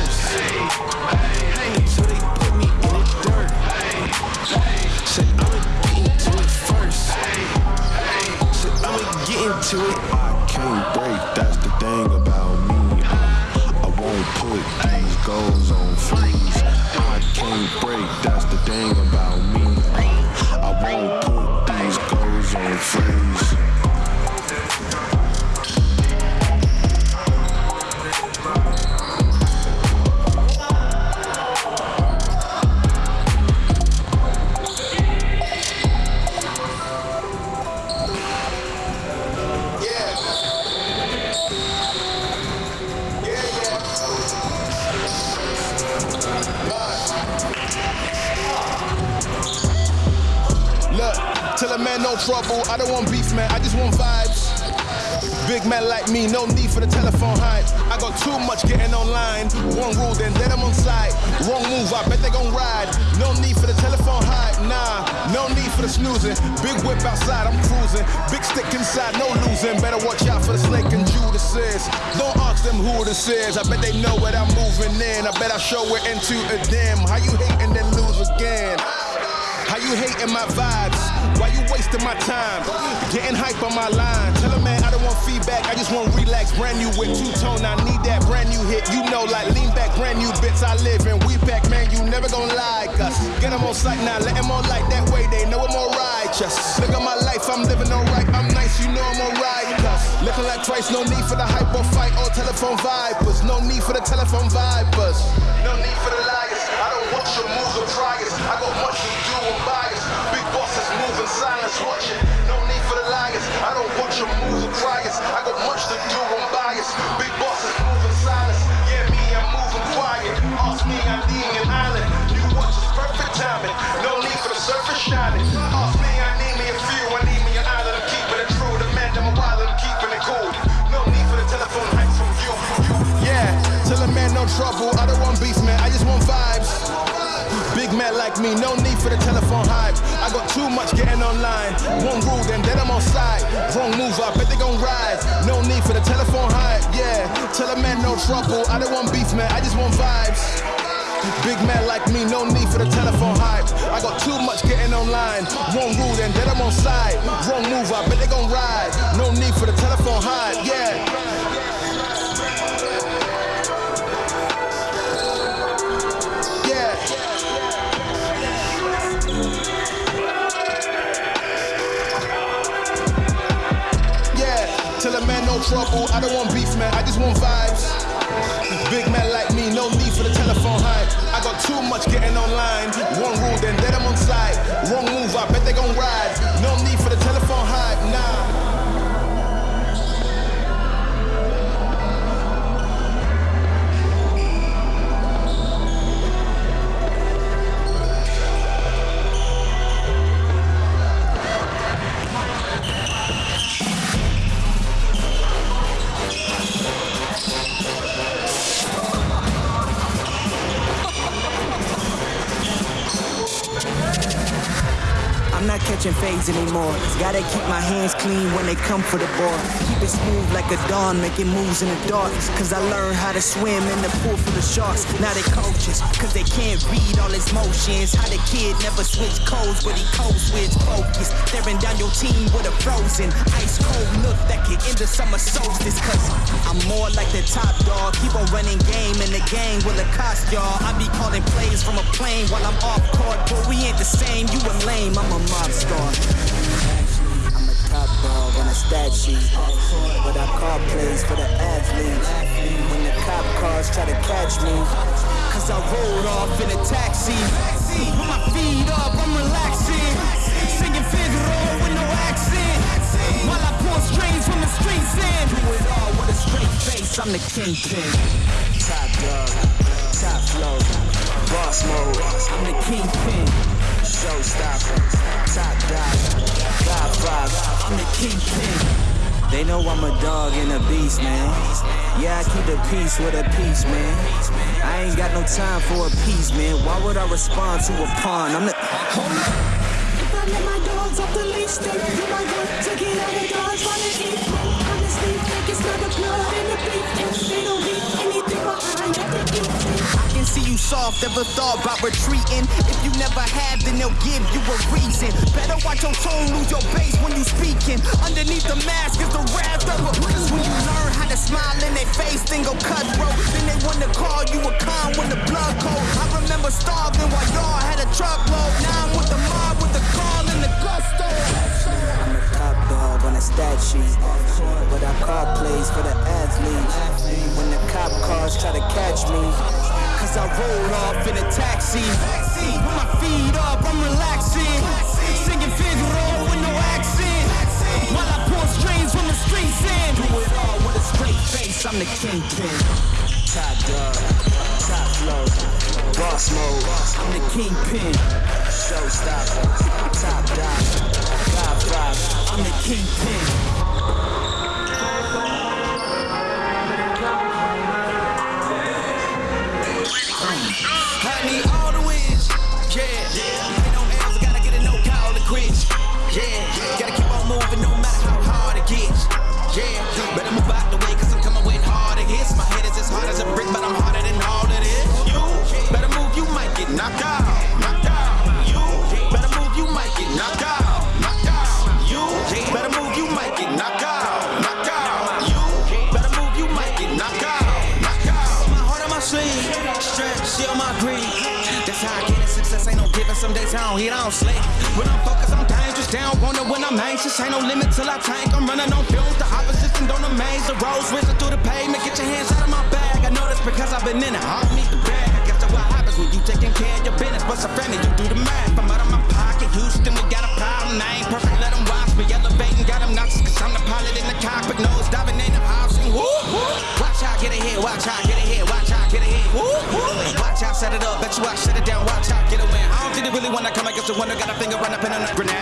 Snoozing. Big whip outside, I'm cruising. Big stick inside, no losing. Better watch out for the snake and Judas is. Don't ask them who this is. I bet they know what I'm moving in. I bet I show it into a dim. How you hating then lose again? How you hating my vibes? Why you wasting my time? Getting hype on my line. Tell a man I don't want feedback, I just want relax. Brand new with two tone, I need that brand new hit. You know, like lean back, brand new bits I live in. We back, man, you never gonna lie. Cause get them on sight now, let them on light. That way they know I'm alright. Just look at my life, I'm living alright. I'm nice, you know I'm alright. Looking like twice, no need for the hype or fight or telephone vipers. No need for the telephone vipers. No need for the liars. I don't watch your moves or priors. I got much to do me, no need for the telephone hype. I got too much getting online. One rule, then then I'm on side. Wrong move, I bet they gon' ride. No need for the telephone hype. Yeah, tell a man no trouble. I don't want beef, man. I just want vibes. Big man like me, no need for the telephone hype. I got too much getting online. One rule, then then I'm on side. Wrong move, I bet they gon' ride. No need for the telephone hype. Yeah. Trouble. I don't want beef, man. I just want vibes. Big man like me, no need for the telephone hype. I got too much getting online. Catching fades anymore. Gotta keep my hands clean when they come for the ball. It smooth like a dawn, making moves in the dark. Cause I learned how to swim in the pool full of sharks. Now they coaches, cause they can't read all his motions. How the kid never switch codes, but he codes switch focus. Staring down your team with a frozen, ice cold look that could end the summer solstice. Cause I'm more like the top dog. Keep on running game in the game will it cost y'all. I be calling plays from a plane while I'm off court. But we ain't the same, you a lame, I'm a mob star. Stat sheet. But I call plays for the athletes. When the cop cars try to catch me. Cause I rolled off in a taxi. With my feet up, I'm relaxing. Singing Figaro with no accent. While I pull strings from the streets in. Do it all with a straight face, I'm the kingpin. Top dog, top flow, boss mode. I'm the kingpin. Showstopper, top dog, Godfather. I'm the kingpin. They know I'm a dog and a beast, man. Yeah, I keep the peace with a peace, man. I ain't got no time for a piece, man. Why would I respond to a pawn? I'm the. If I let my dogs off the leash, then you might want to get out of while they eat. Honestly, think it's not the blood in the beef. And they don't leave anything behind that can see you soft, ever thought about retreating. If you never have, then they'll give you a reason. Better watch your tone, lose your base when you speaking. Underneath the mask is the wrath of a Cause when you learn how to smile in their face, then go cutthroat. Then they wanna call you a con when the blood cold. I remember starving while y'all had a truckload. Now I'm with the mob with the call and the gusto. I'm a top dog on a stat sheet. But I call plays for the athletes. When the cop cars try to catch me. Cause I rolled off in a taxi. With my feet up, I'm relaxing. Singing Figaro with no accent. While I pour strings from the streets in. Do it all with a straight face, I'm the kingpin. Top dog, top flow, boss mode. I'm the kingpin. Showstopper, top dog, Godfather. I'm the kingpin. Need all the wins. Yeah. Ain't no L's, gotta get a no call to quits. Yeah. Gotta keep on moving no matter how hard it gets. Yeah. Better move out the way, cause I'm coming with harder hits. My head is as hard as a brick, but I'm harder than all of this. You better move, you might get. Knocked out. some days I don't eat, I don't sleep. When I'm focused, I'm dangerous. Down, wonder when I'm anxious. Ain't no limit till I tank. I'm running on fumes. The opposition don't amaze. The road switching through the pavement. Get your hands out of my bag. I know that's because I've been in it. I don't need the bag. I guess that's what happens when you taking care of your business. What's a friend? You do the math. I'm out of my pocket. Houston, we got a problem. I ain't perfect. Let them watch me. Elevating, got them knocks. Cause I'm the pilot in the cockpit. Nose diving, ain't the option. Woo, woo. Watch out, get it here. Watch out, get it here. Watch out, get it here. Woo, woo. Watch out, set it up. Bet you I shut it down. Watch out when I come, I guess the one that got a finger on a pen and a grenade.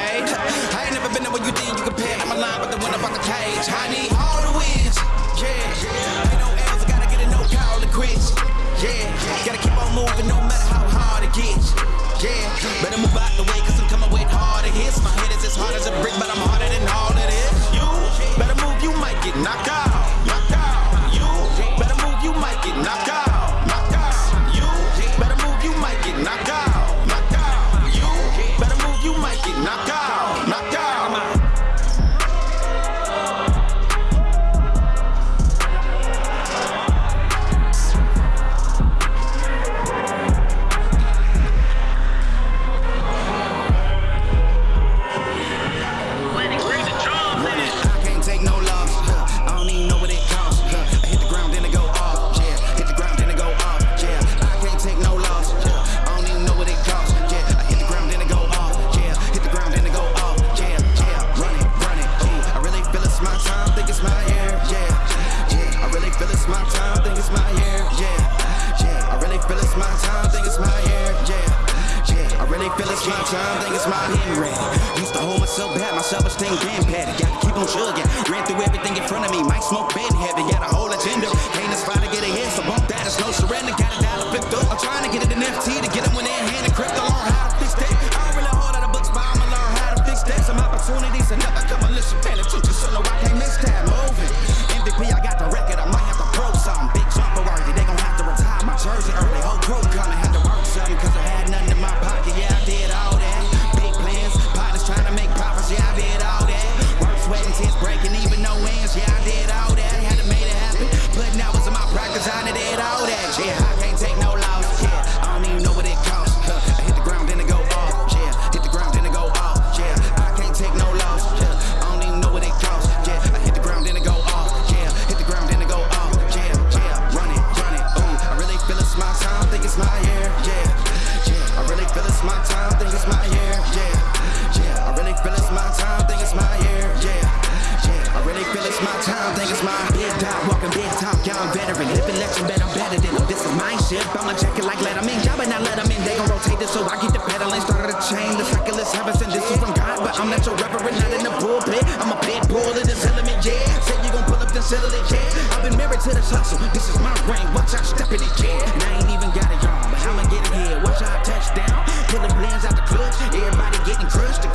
I'm a bad boy of this element, yeah. Say you gon' pull up, then settle it, yeah. I've been married to this hustle. This is my ring. Watch out, step in it, yeah. And I ain't even got a on, but I'ma get it here. Watch out, touchdown. Pulling blends out the clutch. Everybody getting crushed. The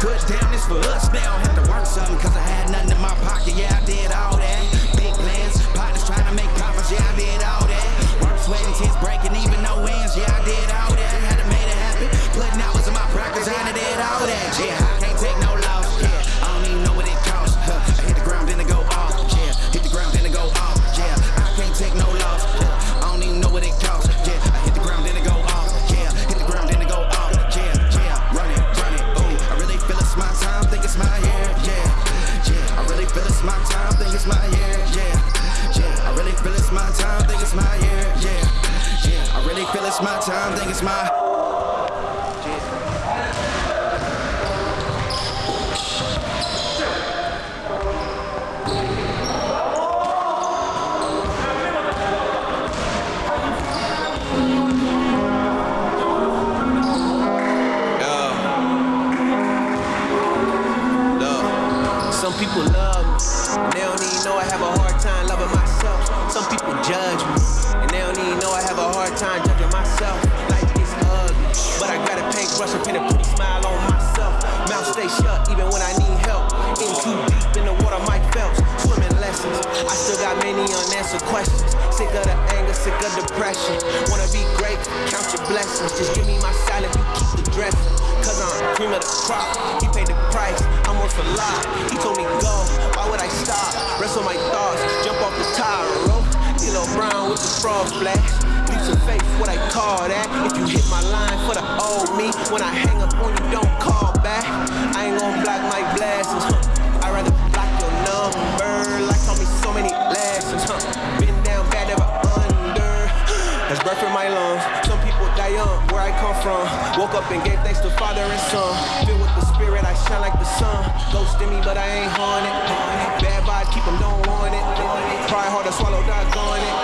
unanswered questions. Sick of the anger, sick of depression. Wanna be great, count your blessings. Just give me my salad, you keep the dressing. Cause I'm cream of the crop. He paid the price, I'm worth a lot. He told me go, why would I stop? Wrestle my thoughts, jump off the tire rope. D'Lo Brown with the frog splash. Leaps of faith, what I call that. If you hit my line for the old me, when I hang up on you, don't call back. I ain't gonna block my blessings. I'd rather block your number. Like told me so many lessons. Huh? Been down bad, ever under. [GASPS] That's breath in my lungs. Some people die young, where I come from. Woke up and gave thanks to Father and Son. Shine like the sun. Ghost in me, but I ain't haunted. Bad vibe, keep them, don't want it. Try hard to swallow, doggone it.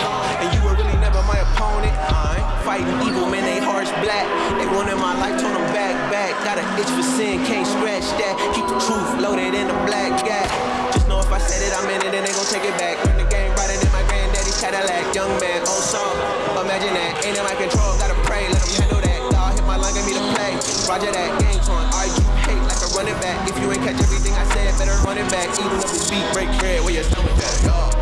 And you were really never my opponent. I fighting evil, man, they hearts black. They wanted my life, turn them back, back. Got an itch for sin, can't scratch that. Keep the truth loaded in the black gap. Just know if I said it, I meant it, and they gon' take it back. Learn the game riding in my granddaddy's Cadillac. Young man, oh, old song. Imagine that, ain't in my control, gotta pray, let them handle that. God hit my line, get me to play. Roger that, game a running back. If you ain't catch everything I said, better run it back. Even if it's beat, break bread, where your stomach at, y'all.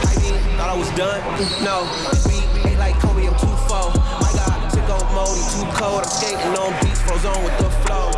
I mean, thought I was done. No, this beat ain't like Kobe, I'm too far. My God, on mode, too cold. I'm skating on beats, froze on with the flow.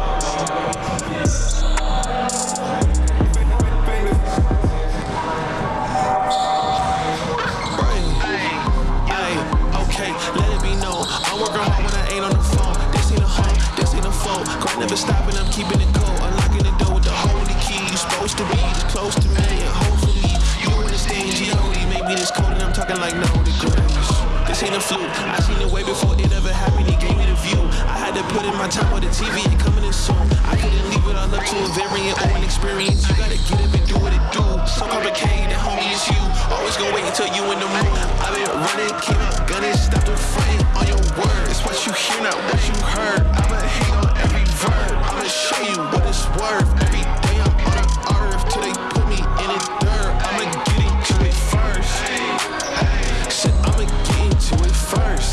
Stopping, I'm keeping it cold. Unlocking the door with the holy key. You supposed to be this close to me, and hopefully you understand G.O.D. Maybe this cold and I'm talking like no degrees. This ain't a fluke. I seen it way before it ever happened. He gave me the view. I had to put in my time with the TV and coming in soon. I couldn't leave it all up to a variant or an experience. You gotta get up and do what it do. So complicated, homie, it's you. Always gonna wait until you in the mood. I've been running, keep up gunning, stop the fronting on your words. It's what you hear, not what you heard. I'ma hate on verb. I'ma show you what it's worth. Every day I'm on the earth till they put me in the dirt. I'ma get into it first. Shit, I'ma get into it first.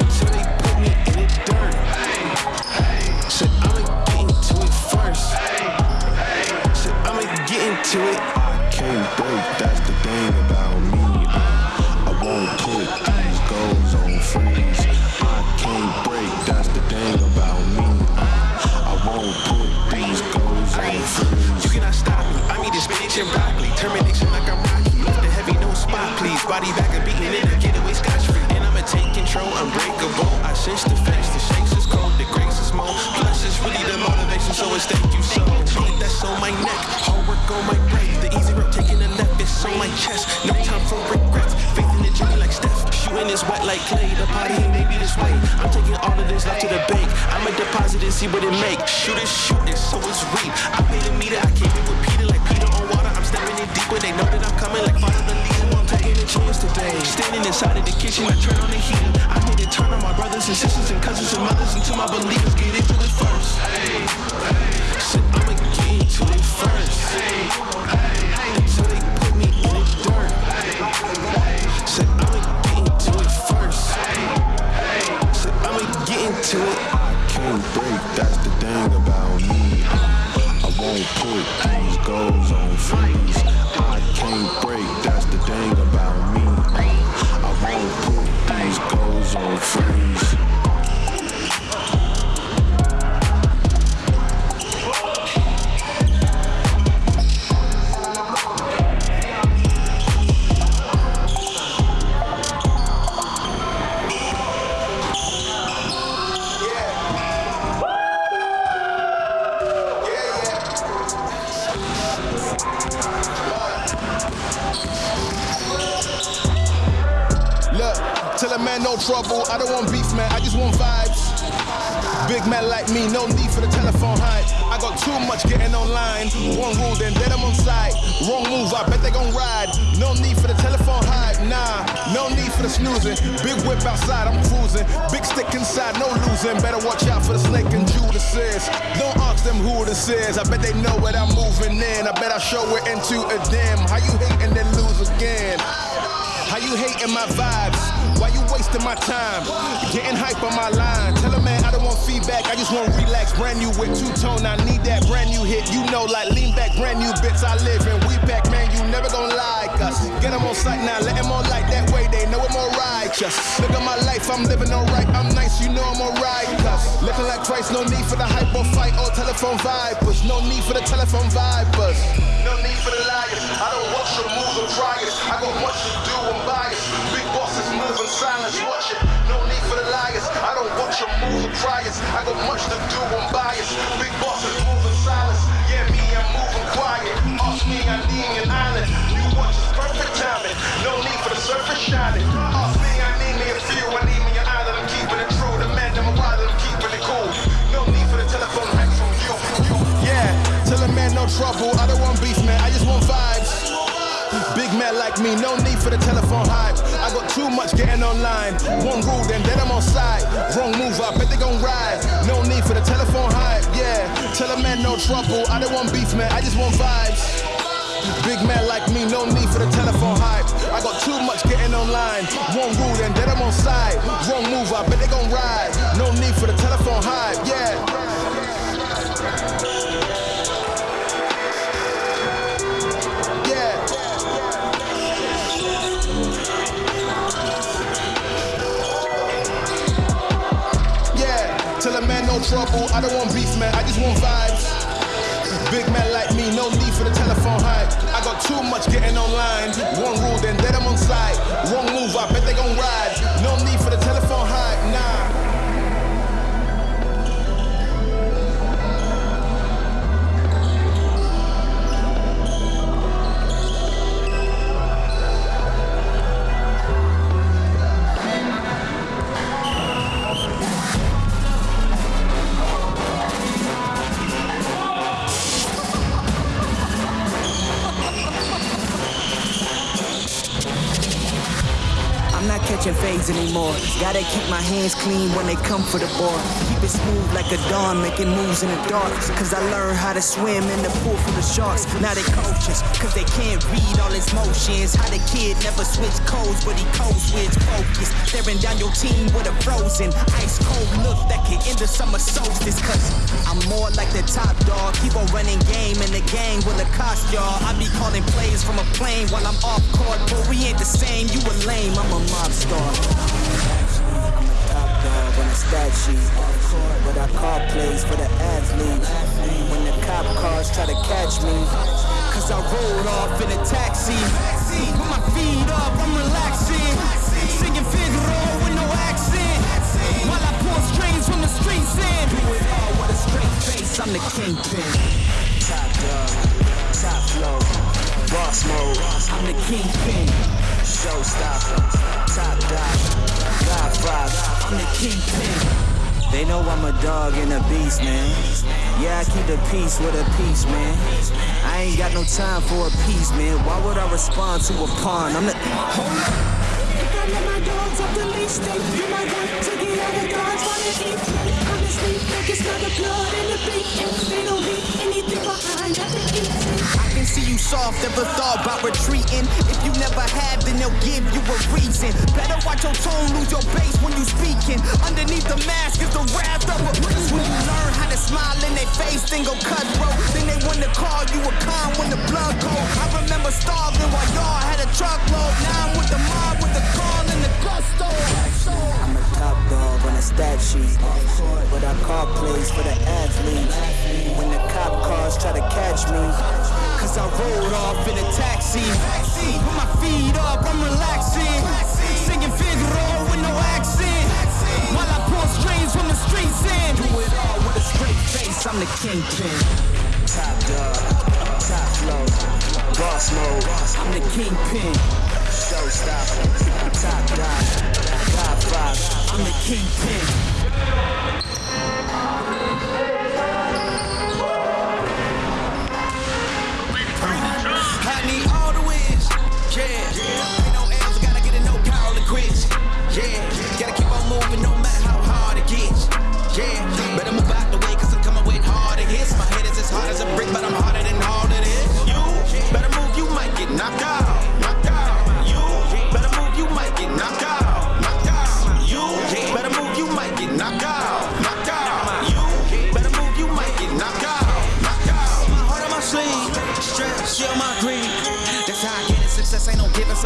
Until they put me in the dirt. Shit, I'ma get into it first. Shit, I'ma get into it. Body back and beating it. Get away scotch free. And I'ma take control, unbreakable. I sense the face, the shakes is cold, the grace is more. Plus, it's really the motivation, so it's thank you so. That's on my neck. Hard work on my brain. The easy route taking a left, it's on my chest. No time for regrets. Faith in the journey like Steph. Shooting is wet like Klay. The party ain't maybe this way. I'm taking all of this left to the bank. I'ma deposit and see what it make. Shoot it, shoot it, so it's real. I paid a meter, I in with Peter like Peter on water. I'm stepping in deep when they know that I'm coming like father Standing inside of the kitchen, I turn on the heater. I need to turn on my brothers and sisters and cousins and mothers until my believers get into it first. Shit, I'ma get into it first. Me in the into it first. It. can't break, that's the thing about me. I won't put snoozing. Big whip outside, I'm cruising. Big stick inside, no losing. Better watch out for the snake and Judas. Don't ask them who this is. I bet they know what I'm moving in. I bet I show it into a dim. How you hating then lose again? How you hating my vibes? Why you wasting my time? Getting hype on my line. Tell a man I don't want feedback. I just want relax. Brand new with two tone. I need that brand new hit. You know, like lean back, brand new bits. I live in. We back, man. You never gonna like us. Get them on sight now. Let them on like that way. They know I'm all righteous. Look at my life. I'm living alright. I'm nice. You know I'm alright. Cause looking like Christ. No need for the hype or fight or telephone vipers. No need for the telephone vipers. No need for the liars. I don't watch your moves or it. I got much to do. I'm biased. Big bosses move in silence. Watch it. No need for the liars. I don't watch your moves or it. I got much to do. I'm biased. Big bosses move in silence. Yeah, me, I'm moving quiet. Ask me, I need an island. Timing. No need for the surface shining. Ask me, I need me a few. I need me an island. I'm keeping it true. The man, I'm a wild. I'm keeping it cool. No need for the telephone hacks from you. you. Yeah, tell a man no trouble. I don't want beef, man. I just want vibes. Big man like me, no need for the telephone hype. I got too much getting online. One rule, then then I'm on side. Wrong move, I bet they gon' ride. No need for the telephone hype, yeah. Tell a man no trouble. I don't want beef, man. I just want vibes. Big man like me, no need for the telephone hype. I got too much getting online. One rule, then then I'm on side. Wrong move, I bet they gon' ride. No need for the telephone hype, yeah. Yeah. Yeah, tell a man no trouble. I don't want beef, man. I just want vibes. Big man like me, no need for the telephone hype. I got too much getting online. One rule, then then I'm on side. Wrong move, I bet they gon' ride. No need for the I'm catching fades anymore. Gotta keep my hands clean when they come for the ball. Keep it smooth like a dawn, making moves in the dark. Cause I learned how to swim in the pool full of sharks. Now they coaches, cause they can't read all his motions. How the kid never switch codes, but he code switch focus. Staring down your team with a frozen, ice cold look that can end the summer solstice. Cause I'm more like the top dog. Keep on running game and the gang will accost y'all. I be calling plays from a plane while I'm off court. But we ain't the same, you a lame, I'm a mob star. On a stat sheet. But I call plays for the athletes. When the cop cars try to catch me. Cause I rolled off in a taxi. Put my feet up, I'm relaxing. Straight face, I'm the kingpin. Top dog, top flow, boss mode. I'm the kingpin. Showstopper, top dog, Godfather. I'm the kingpin. They know I'm a dog and a beast, man. Yeah, I keep the peace with a peace, man. I ain't got no time for a piece, man. Why would I respond to a pawn? I'm the. Hold up. If I let my dogs off the leash, they you might want to get out of dodge while they eat. I can see you soft, never thought about retreating. If you never have, then they'll give you a reason. Better watch your tone, lose your base when you speaking. Underneath the mask is the wrath of a When you learn how to smile in their face, then go cutthroat. Then they wanna call you a con when the blood cold. I remember starving while y'all had a truckload. Now I'm with the mob with the call and the gusto. I'm a top dog on a stat sheet. But I call plays for the athletes. When the cop cars try to catch me. Cause I rolled off in a taxi. Put my feet up, I'm relaxing. Singing Figaro with no accent. While I pull strings from the streets in. Do it all with a straight face, I'm the kingpin. Top dog, top flow, boss mode. I'm the kingpin. Showstopper, top dog, Godfather. I'm the kingpin.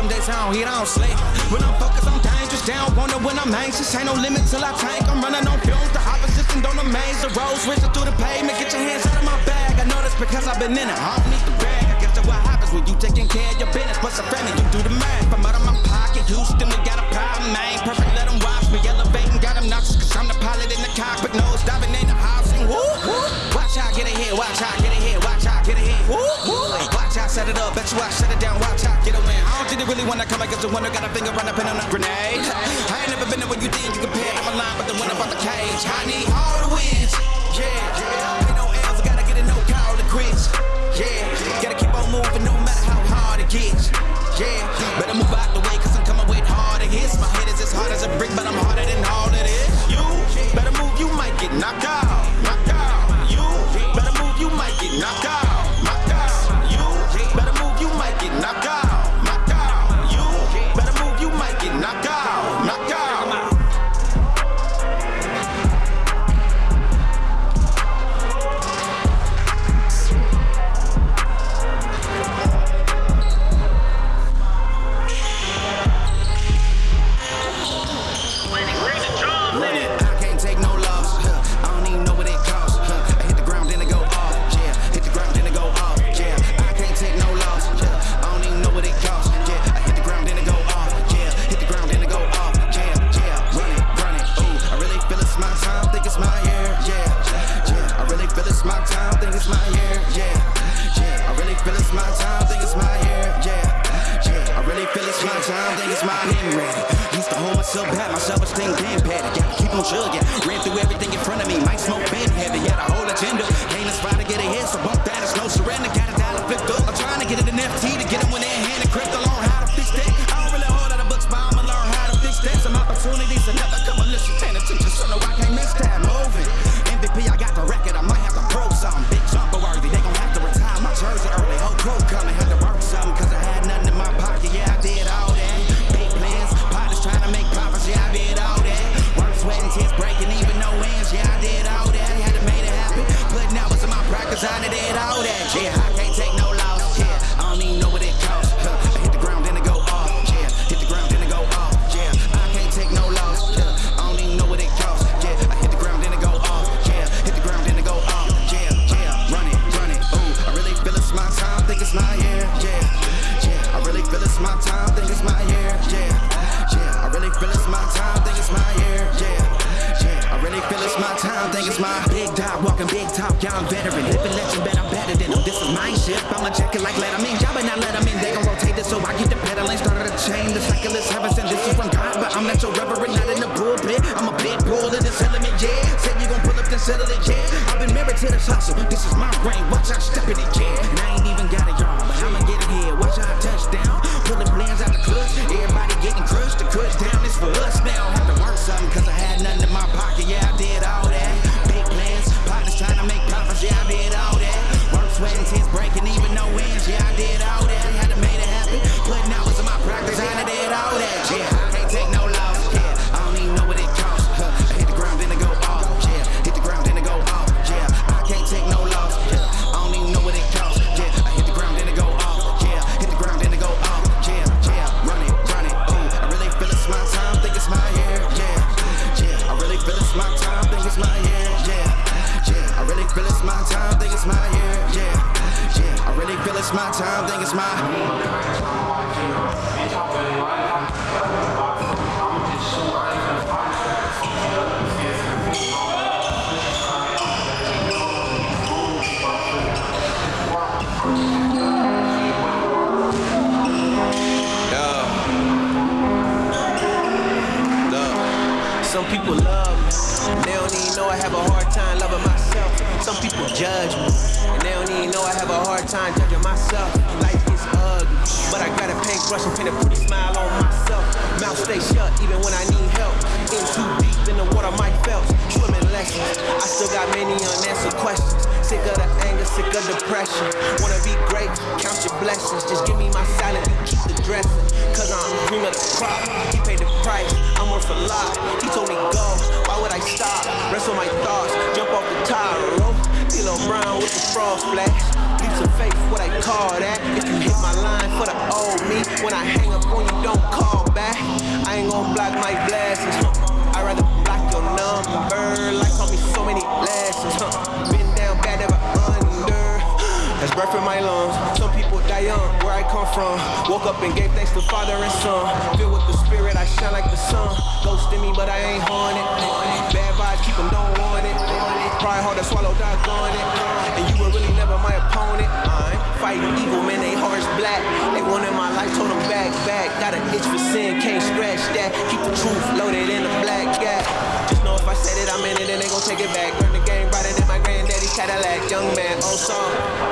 them days I don't eat, I don't sleep. When I'm focused, I'm dangerous. Down, wonder when I'm anxious. Ain't no limit till I tank. I'm running on fumes. The opposition don't amaze. The roads racing through the pavement. Get your hands out of my bag. I know that's because I've been in it. I don't need the bag. I guess that's what happens when you taking care of your business. What's a family? You do the math. I'm out of my pocket. Houston, we got a problem. I ain't perfect. Let them watch me. Elevating, got them noxious. Cause I'm the pilot in the cockpit. Nose diving in the option. Woo, woo. Watch out, get it here. Watch out, get it here. Watch out, get it here. Woo, woo. Watch out, set it up. Bet you I shut it down you really wanna come, I guess the winner got a finger run a in on a grenade. [LAUGHS] I ain't never been there when you think you compare. I'm a line, but the one about the cage. I need all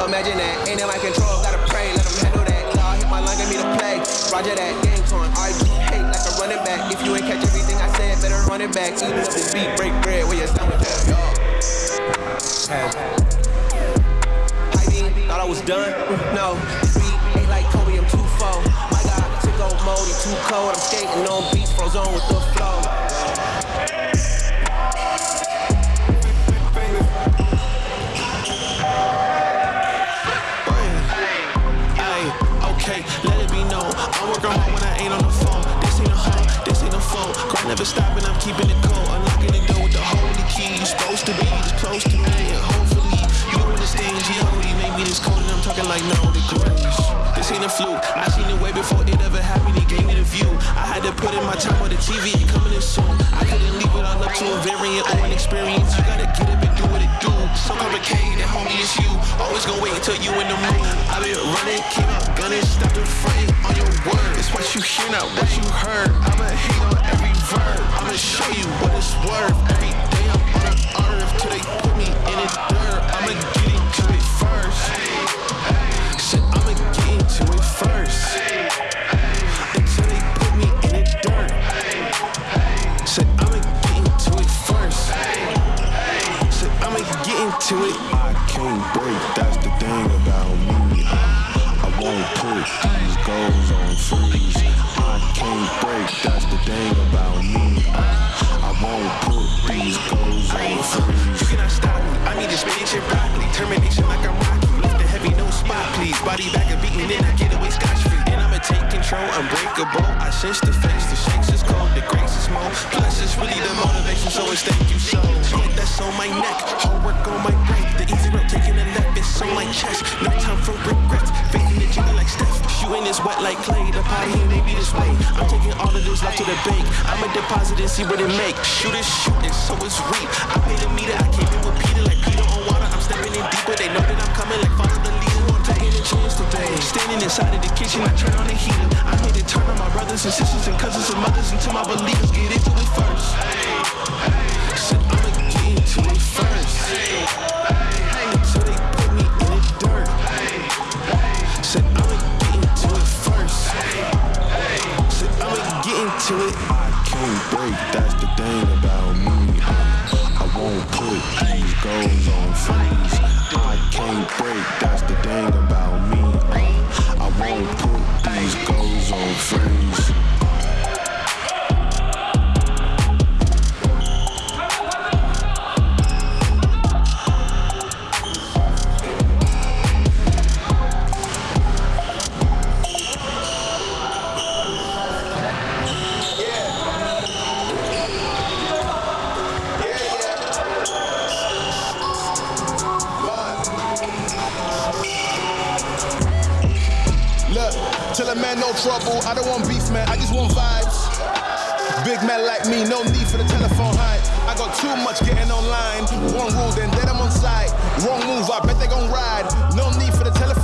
imagine that. Ain't in my control, gotta pray, let them handle that. God hit my line, get me to play. Roger that, game torn, argue, hate like a running back. If you ain't catch everything I said, better run it back. Even if this beat break bread, where you done with that, y'all. Thought I was done? No. Beat ain't like Kobe, I'm too far. My God, took mode, he too cold. I'm skating on beats, froze on with the fluke. I seen it way before it ever happened. He gave me the view. I had to put in my time on the TV. It coming in soon. I couldn't leave it all up to a variant or an experience. You gotta get up and do what it do. So complicated, homie, it's you. Always gonna wait until you in the mood. I been running, came out gunning, stop the fronting on your word. It's what you hear, not what you heard. I'ma hate on every verb. I'ma show you what it's worth. Every day I'm on the earth till they put me in the dirt. I'ma get into it first. Shit, I'ma get into it. I can't break, that's the thing about me. I won't put these goals on freeze. I can't break, that's the thing about me. I won't put these goals on freeze. You cannot stop me. I need this spinach and broccoli. Termination like I'm Rocky. Lift the heavy, no spot, please. Body back and beating it. I get away scotch free. And I'ma take control, unbreakable. I sense the face, the shakes the more. Plus, it's really the motivation, so it's thank you so. Sweat that's on my neck, hard work on my brain. The easy road taking a left, it's on my chest. No time for regrets. In the jigger like Steph. Shooting is wet like Klay. The party ain't maybe this way. I'm taking all of this love to the bank. I'ma deposit and see what it make. Shoot is shooting, so it's reap. I paid a meter, I came in with Peter like Peter on water. I'm stepping in deeper. They know that I'm coming like follow chance today. Standing inside of the kitchen, I turn on the heater. I made it turn on my brothers and sisters and cousins and mothers until my believers get into it first. Said I'ma get into it first. Until they put me in the dirt. Said I'ma get into it first. Said I'ma get into it.